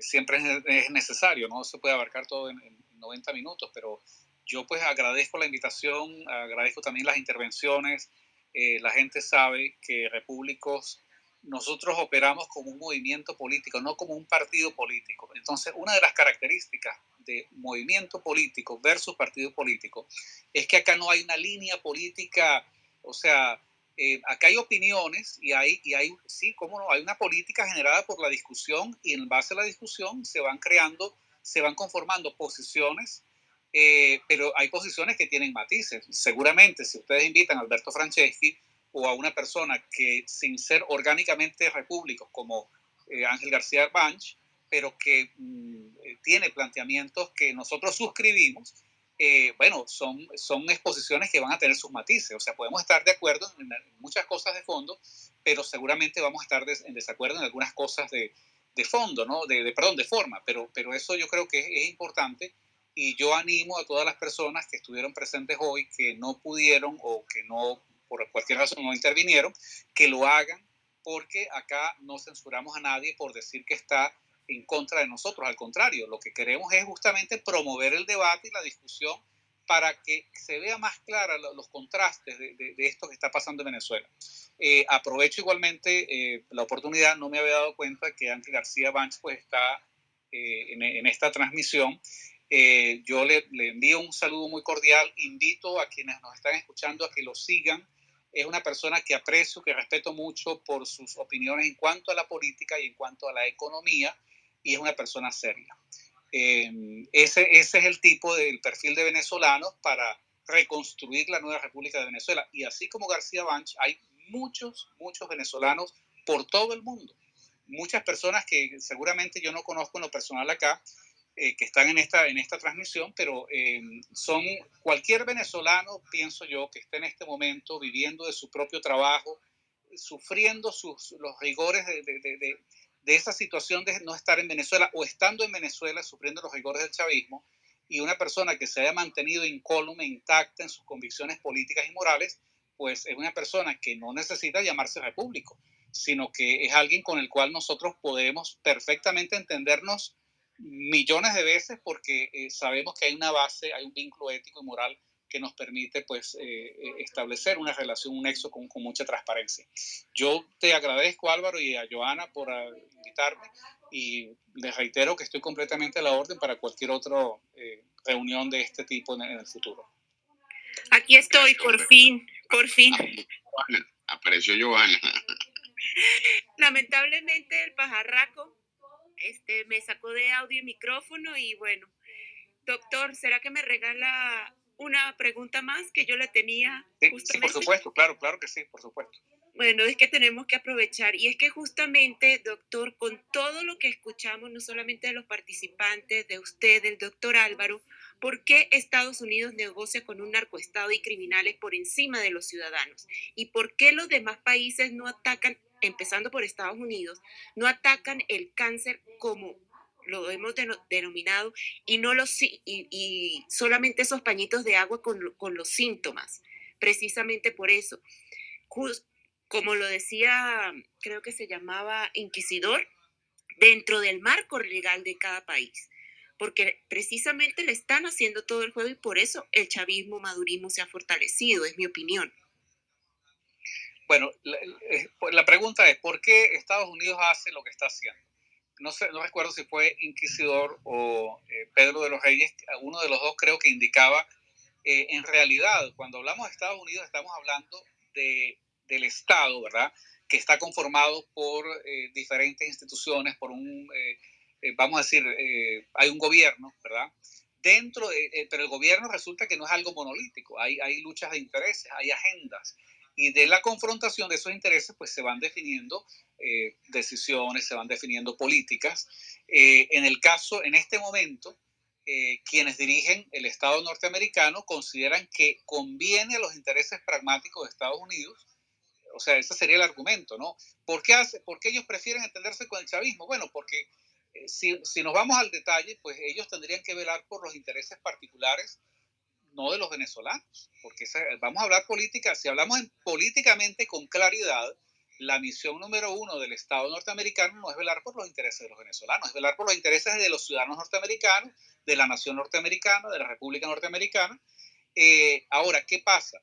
siempre es, necesario, no se puede abarcar todo en, 90 minutos, pero yo pues agradezco la invitación, agradezco también las intervenciones. Eh, la gente sabe que Repúblicos, nosotros operamos como un movimiento político, no como un partido político. Entonces, una de las características de movimiento político versus partido político es que acá no hay una línea política, o sea, eh, acá hay opiniones y hay, y hay, sí, cómo no, hay una política generada por la discusión y en base a la discusión se van creando, se van conformando posiciones, eh, pero hay posiciones que tienen matices. Seguramente si ustedes invitan a Alberto Franceschi o a una persona que sin ser orgánicamente repúblico como eh, Ángel García Banch, pero que mm, tiene planteamientos que nosotros suscribimos, eh, bueno, son, son exposiciones que van a tener sus matices. O sea, podemos estar de acuerdo en, muchas cosas de fondo, pero seguramente vamos a estar en desacuerdo en algunas cosas de, de fondo, ¿no? De, de, perdón, de forma, pero, pero eso yo creo que es, es, importante y yo animo a todas las personas que estuvieron presentes hoy, que no pudieron o que no, por cualquier razón, no intervinieron, que lo hagan porque acá no censuramos a nadie por decir que está en contra de nosotros. Al contrario, lo que queremos es justamente promover el debate y la discusión para que se vea más clara los contrastes de, esto que está pasando en Venezuela. Eh, aprovecho igualmente eh, la oportunidad, no me había dado cuenta que Ángel García Banch pues está eh, en, esta transmisión. yo le, le, envío un saludo muy cordial, invito a quienes nos están escuchando a que lo sigan. Es una persona que aprecio, que respeto mucho por sus opiniones en cuanto a la política y en cuanto a la economía y es una persona seria. Eh, ese, ese es el tipo del perfil de venezolanos para reconstruir la nueva República de Venezuela. Y así como García Banch, hay muchos, muchos venezolanos por todo el mundo. Muchas personas que seguramente yo no conozco en lo personal acá, eh, que están en esta, en esta transmisión, pero eh, son cualquier venezolano, pienso yo, que esté en este momento viviendo de su propio trabajo, sufriendo sus, los rigores de, de, de esa situación de no estar en Venezuela o estando en Venezuela sufriendo los rigores del chavismo y una persona que se haya mantenido incólume, intacta en sus convicciones políticas y morales, pues es una persona que no necesita llamarse repúblico, sino que es alguien con el cual nosotros podemos perfectamente entendernos millones de veces porque eh, sabemos que hay una base, hay un vínculo ético y moral que nos permite pues eh, eh, establecer una relación, un nexo con, con, mucha transparencia. Yo te agradezco Álvaro y a Joana por ah, invitarme y les reitero que estoy completamente a la orden para cualquier otra eh, reunión de este tipo en, el futuro. Aquí estoy, por fin, por fin. Apareció Joana. Lamentablemente el pajarraco este, me sacó de audio y micrófono y bueno, doctor, ¿será que me regala una pregunta más que yo le tenía. Sí, por supuesto, claro, claro que sí, por supuesto. Bueno, es que tenemos que aprovechar y es que justamente, doctor, con todo lo que escuchamos, no solamente de los participantes, de usted, del doctor Álvaro, ¿por qué Estados Unidos negocia con un narcoestado y criminales por encima de los ciudadanos? ¿Y por qué los demás países no atacan, empezando por Estados Unidos, no atacan el cáncer como lo hemos denominado, y, no los, y, solamente esos pañitos de agua con, con, los síntomas. Precisamente por eso, como lo decía, creo que se llamaba inquisidor, dentro del marco legal de cada país, porque precisamente le están haciendo todo el juego y por eso el chavismo, madurismo se ha fortalecido, es mi opinión. Bueno, la, eh, la pregunta es, ¿por qué Estados Unidos hace lo que está haciendo? No sé, no recuerdo si fue Inquisidor o eh, Pedro de los Reyes, uno de los dos creo que indicaba, eh, en realidad, cuando hablamos de Estados Unidos, estamos hablando de, del Estado, ¿verdad? Que está conformado por eh, diferentes instituciones, por un, vamos a decir, hay un gobierno, ¿verdad? Dentro, pero el gobierno resulta que no es algo monolítico, hay, hay luchas de intereses, hay agendas y de la confrontación de esos intereses pues se van definiendo eh, decisiones, se van definiendo políticas. Eh, en el caso, en este momento, eh, quienes dirigen el Estado norteamericano consideran que conviene a los intereses pragmáticos de Estados Unidos, o sea, ese sería el argumento, ¿no? ¿Por qué, hace, por qué ellos prefieren entenderse con el chavismo? Bueno, porque si, si, nos vamos al detalle, pues ellos tendrían que velar por los intereses particulares no de los venezolanos, porque vamos a hablar política, si hablamos en, políticamente con claridad, la misión número uno del Estado norteamericano no es velar por los intereses de los venezolanos, es velar por los intereses de los ciudadanos norteamericanos, de la nación norteamericana, de la República Norteamericana. Eh, ahora, ¿qué pasa?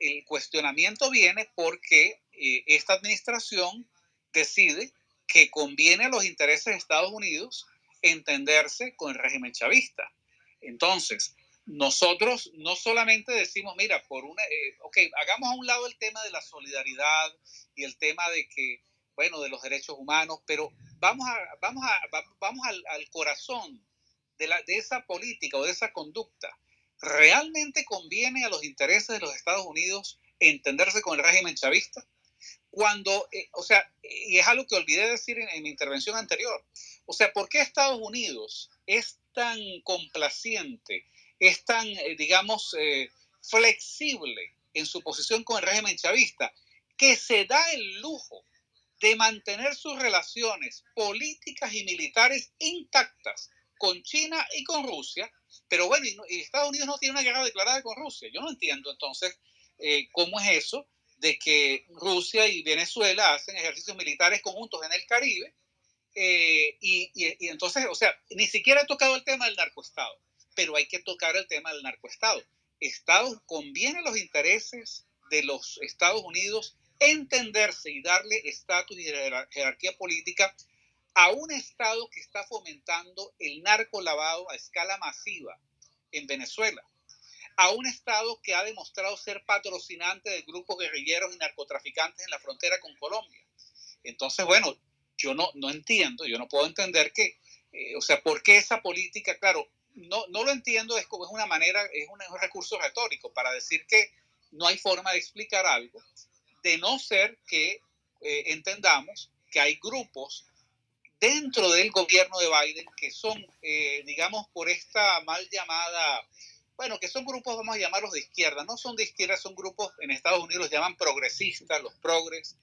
el cuestionamiento viene porque eh, esta administración decide que conviene a los intereses de Estados Unidos entenderse con el régimen chavista. Entonces, nosotros no solamente decimos, mira, por una, eh, ok, hagamos a un lado el tema de la solidaridad y el tema de que, bueno, de los derechos humanos, pero vamos, a, vamos, a, vamos al, corazón de, la, de esa política o de esa conducta. ¿Realmente conviene a los intereses de los Estados Unidos entenderse con el régimen chavista? Cuando, eh, o sea, y es algo que olvidé decir en, en mi intervención anterior, o sea, ¿por qué Estados Unidos es tan complaciente es tan, eh, digamos, eh, flexible en su posición con el régimen chavista, que se da el lujo de mantener sus relaciones políticas y militares intactas con China y con Rusia, pero bueno, y, Estados Unidos no tiene una guerra declarada con Rusia. Yo no entiendo entonces eh, cómo es eso de que Rusia y Venezuela hacen ejercicios militares conjuntos en el Caribe, y, y entonces, o sea, ni siquiera he tocado el tema del narcoestado pero hay que tocar el tema del narcoestado. Estados, conviene los intereses de los Estados Unidos entenderse y darle estatus y jerarquía política a un Estado que está fomentando el narco lavado a escala masiva en Venezuela, a un Estado que ha demostrado ser patrocinante de grupos guerrilleros y narcotraficantes en la frontera con Colombia. Entonces, bueno, yo no, no entiendo, yo no puedo entender que, eh, o sea, ¿por qué esa política, claro, no, no lo entiendo, es como es una manera, es un, recurso retórico para decir que no hay forma de explicar algo, de no ser que eh, entendamos que hay grupos dentro del gobierno de Biden que son, eh, digamos, por esta mal llamada, bueno, que son grupos, vamos a llamarlos de izquierda, no son de izquierda, son grupos, en Estados Unidos los llaman progresistas, los progres,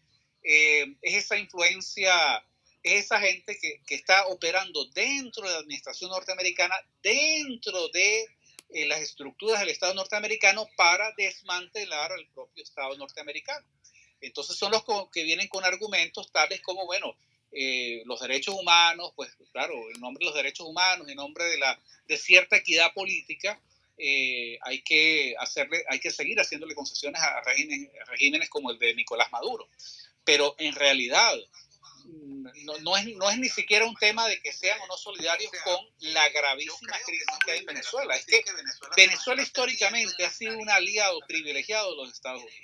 eh, es esa influencia esa gente que, que, está operando dentro de la administración norteamericana, dentro de eh, las estructuras del Estado norteamericano para desmantelar al propio Estado norteamericano. Entonces son los que vienen con argumentos tales como, bueno, eh, los derechos humanos, pues claro, en nombre de los derechos humanos, en nombre de, la, de cierta equidad política, eh, hay, que hacerle, hay que seguir haciéndole concesiones a regímenes, a regímenes como el de Nicolás Maduro. Pero en realidad, no, no, es, no es ni siquiera un tema de que sean o no solidarios con la gravísima crisis que hay en Venezuela. Es que Venezuela históricamente ha sido un aliado privilegiado de los Estados Unidos.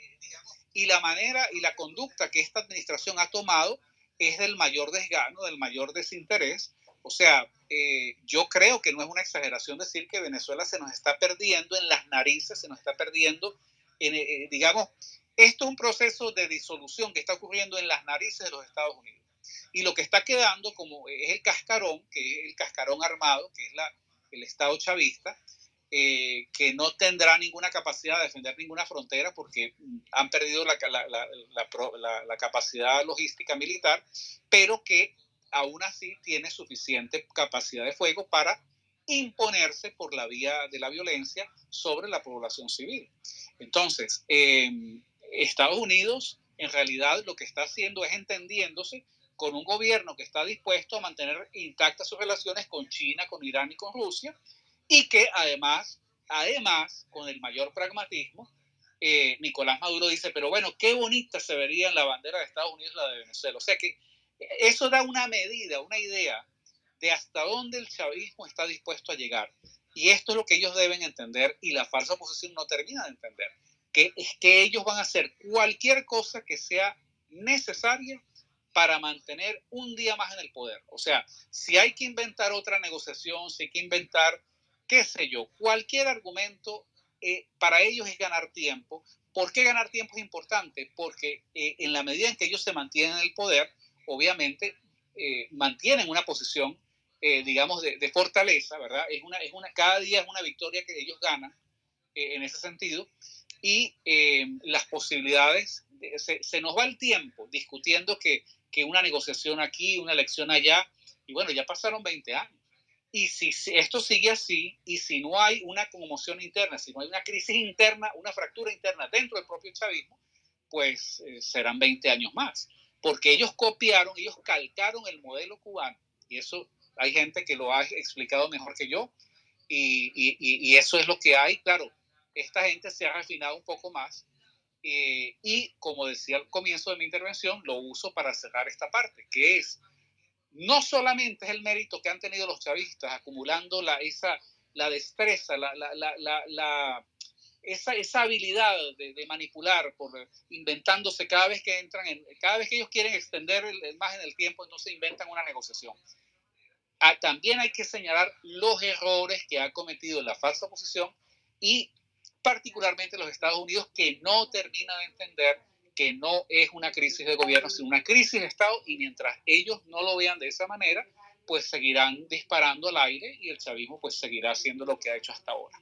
Y la manera y la conducta que esta administración ha tomado es del mayor desgano, del mayor desinterés. O sea, eh, yo creo que no es una exageración decir que Venezuela se nos está perdiendo en las narices, se nos está perdiendo, en, eh, digamos, esto es un proceso de disolución que está ocurriendo en las narices de los Estados Unidos. Y lo que está quedando como es el cascarón, que es el cascarón armado, que es la, el Estado chavista, eh, que no tendrá ninguna capacidad de defender ninguna frontera porque han perdido la, la, la, capacidad logística militar, pero que aún así tiene suficiente capacidad de fuego para imponerse por la vía de la violencia sobre la población civil. Entonces, eh, Estados Unidos en realidad lo que está haciendo es entendiéndose con un gobierno que está dispuesto a mantener intactas sus relaciones con China, con Irán y con Rusia, y que además, además, con el mayor pragmatismo, eh, Nicolás Maduro dice, pero bueno, qué bonita se vería en la bandera de Estados Unidos la de Venezuela. O sea que eso da una medida, una idea de hasta dónde el chavismo está dispuesto a llegar. Y esto es lo que ellos deben entender y la falsa oposición no termina de entender, que es que ellos van a hacer cualquier cosa que sea necesaria para mantener un día más en el poder. O sea, si hay que inventar otra negociación, si hay que inventar, qué sé yo, cualquier argumento, eh, para ellos es ganar tiempo. ¿Por qué ganar tiempo es importante? Porque eh, en la medida en que ellos se mantienen en el poder, obviamente eh, mantienen una posición, digamos, de, de, fortaleza, ¿verdad? Es una, es una, cada día es una victoria que ellos ganan en ese sentido. Y las posibilidades, se, se nos va el tiempo discutiendo que que una negociación aquí, una elección allá, y bueno, ya pasaron 20 años. Y si esto sigue así, y si no hay una conmoción interna, si no hay una crisis interna, una fractura interna dentro del propio chavismo, pues eh, serán 20 años más. Porque ellos copiaron, ellos calcaron el modelo cubano, y eso hay gente que lo ha explicado mejor que yo, y, eso es lo que hay. Claro, esta gente se ha refinado un poco más, eh, y como decía al comienzo de mi intervención, lo uso para cerrar esta parte, que es, no solamente es el mérito que han tenido los chavistas acumulando la, esa, la destreza, la, esa, esa, habilidad de, manipular, por, inventándose cada vez que entran, en, cada vez que ellos quieren extender más en el tiempo, entonces inventan una negociación. Ah, también hay que señalar los errores que ha cometido la falsa oposición y particularmente los Estados Unidos que no termina de entender que no es una crisis de gobierno, sino una crisis de Estado y mientras ellos no lo vean de esa manera, pues seguirán disparando al aire y el chavismo pues seguirá haciendo lo que ha hecho hasta ahora.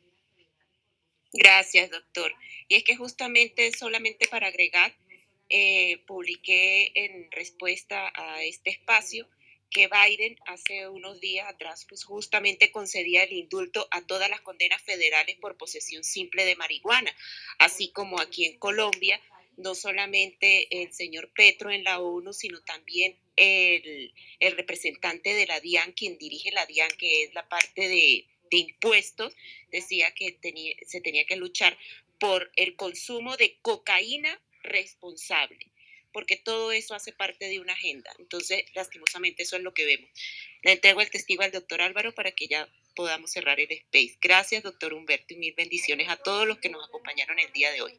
Gracias, doctor. Y es que justamente, solamente para agregar, eh, publiqué en respuesta a este espacio que Biden hace unos días atrás pues justamente concedía el indulto a todas las condenas federales por posesión simple de marihuana, así como aquí en Colombia no solamente el señor Petro en la ONU, sino también el, representante de la DIAN, quien dirige la DIAN, que es la parte de, impuestos, decía que se tenía que luchar por el consumo de cocaína responsable, porque todo eso hace parte de una agenda. Entonces, lastimosamente, eso es lo que vemos. Le entrego el testigo al doctor Álvaro para que ya podamos cerrar el space. Gracias, doctor Humberto, y mil bendiciones a todos los que nos acompañaron el día de hoy.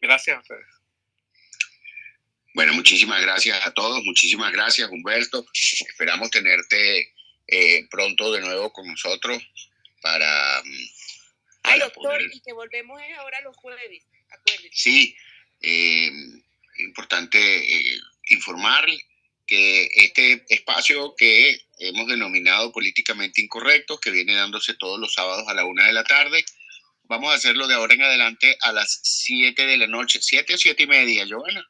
Gracias a ustedes. Bueno, muchísimas gracias a todos, muchísimas gracias Humberto. Esperamos tenerte eh, pronto de nuevo con nosotros para... Mm, Ay, doctor, y que volvemos ahora los jueves, acuérdense. Sí, eh, importante eh, informarle que este espacio que hemos denominado políticamente incorrecto, que viene dándose todos los sábados a la una de la tarde, Vamos a hacerlo de ahora en adelante a las 7 de la noche. ¿7 o 7 y media, Joana?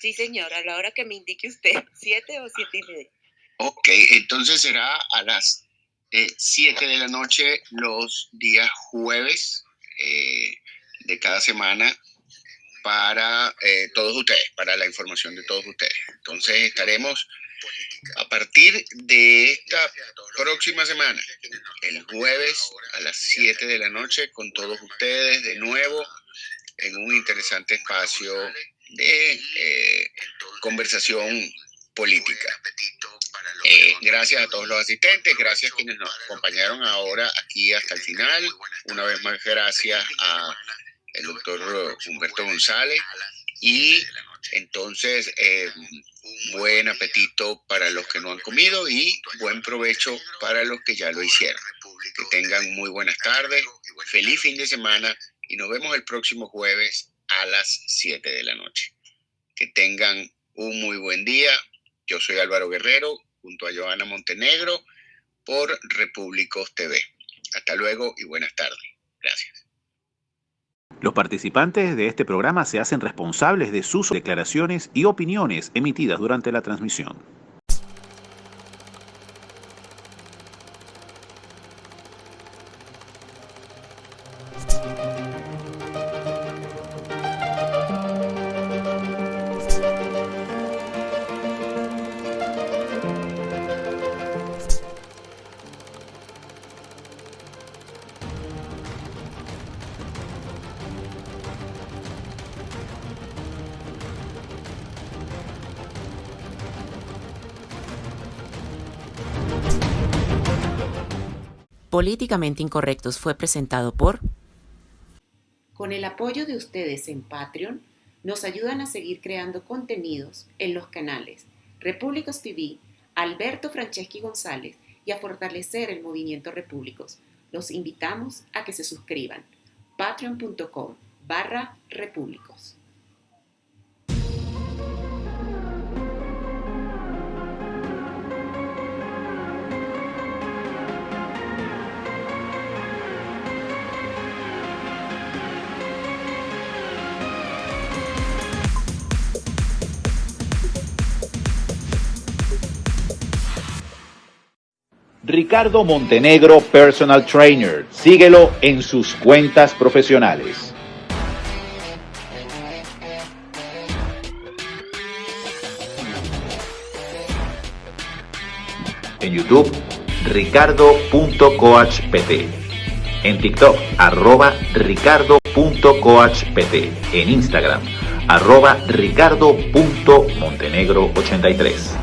Sí, señora, a la hora que me indique usted, 7 o 7 y media. Ok, entonces será a las 7 eh, de la noche los días jueves eh, de cada semana para eh, todos ustedes, para la información de todos ustedes. Entonces estaremos a partir de esta próxima semana, el jueves a las 7 de la noche, con todos ustedes de nuevo en un interesante espacio de eh, conversación política. Eh, gracias a todos los asistentes, gracias a quienes nos acompañaron ahora aquí hasta el final. Una vez más, gracias a el doctor Humberto González y entonces, eh, buen apetito para los que no han comido y buen provecho para los que ya lo hicieron. Que tengan muy buenas tardes, feliz fin de semana y nos vemos el próximo jueves a las 7 de la noche. Que tengan un muy buen día. Yo soy Álvaro Guerrero junto a Joana Montenegro por Repúblicos TV. Hasta luego y buenas tardes. Gracias. Los participantes de este programa se hacen responsables de sus declaraciones y opiniones emitidas durante la transmisión. Políticamente Incorrectos fue presentado por... Con el apoyo de ustedes en Patreon, nos ayudan a seguir creando contenidos en los canales Repúblicos TV, Alberto Franceschi González y a fortalecer el movimiento Repúblicos. Los invitamos a que se suscriban. patreon.com barra repúblicos. Ricardo Montenegro Personal Trainer. Síguelo en sus cuentas profesionales. En YouTube, ricardo.coachpt. En TikTok, arroba ricardo.coachpt. En Instagram, arroba ricardo.montenegro83.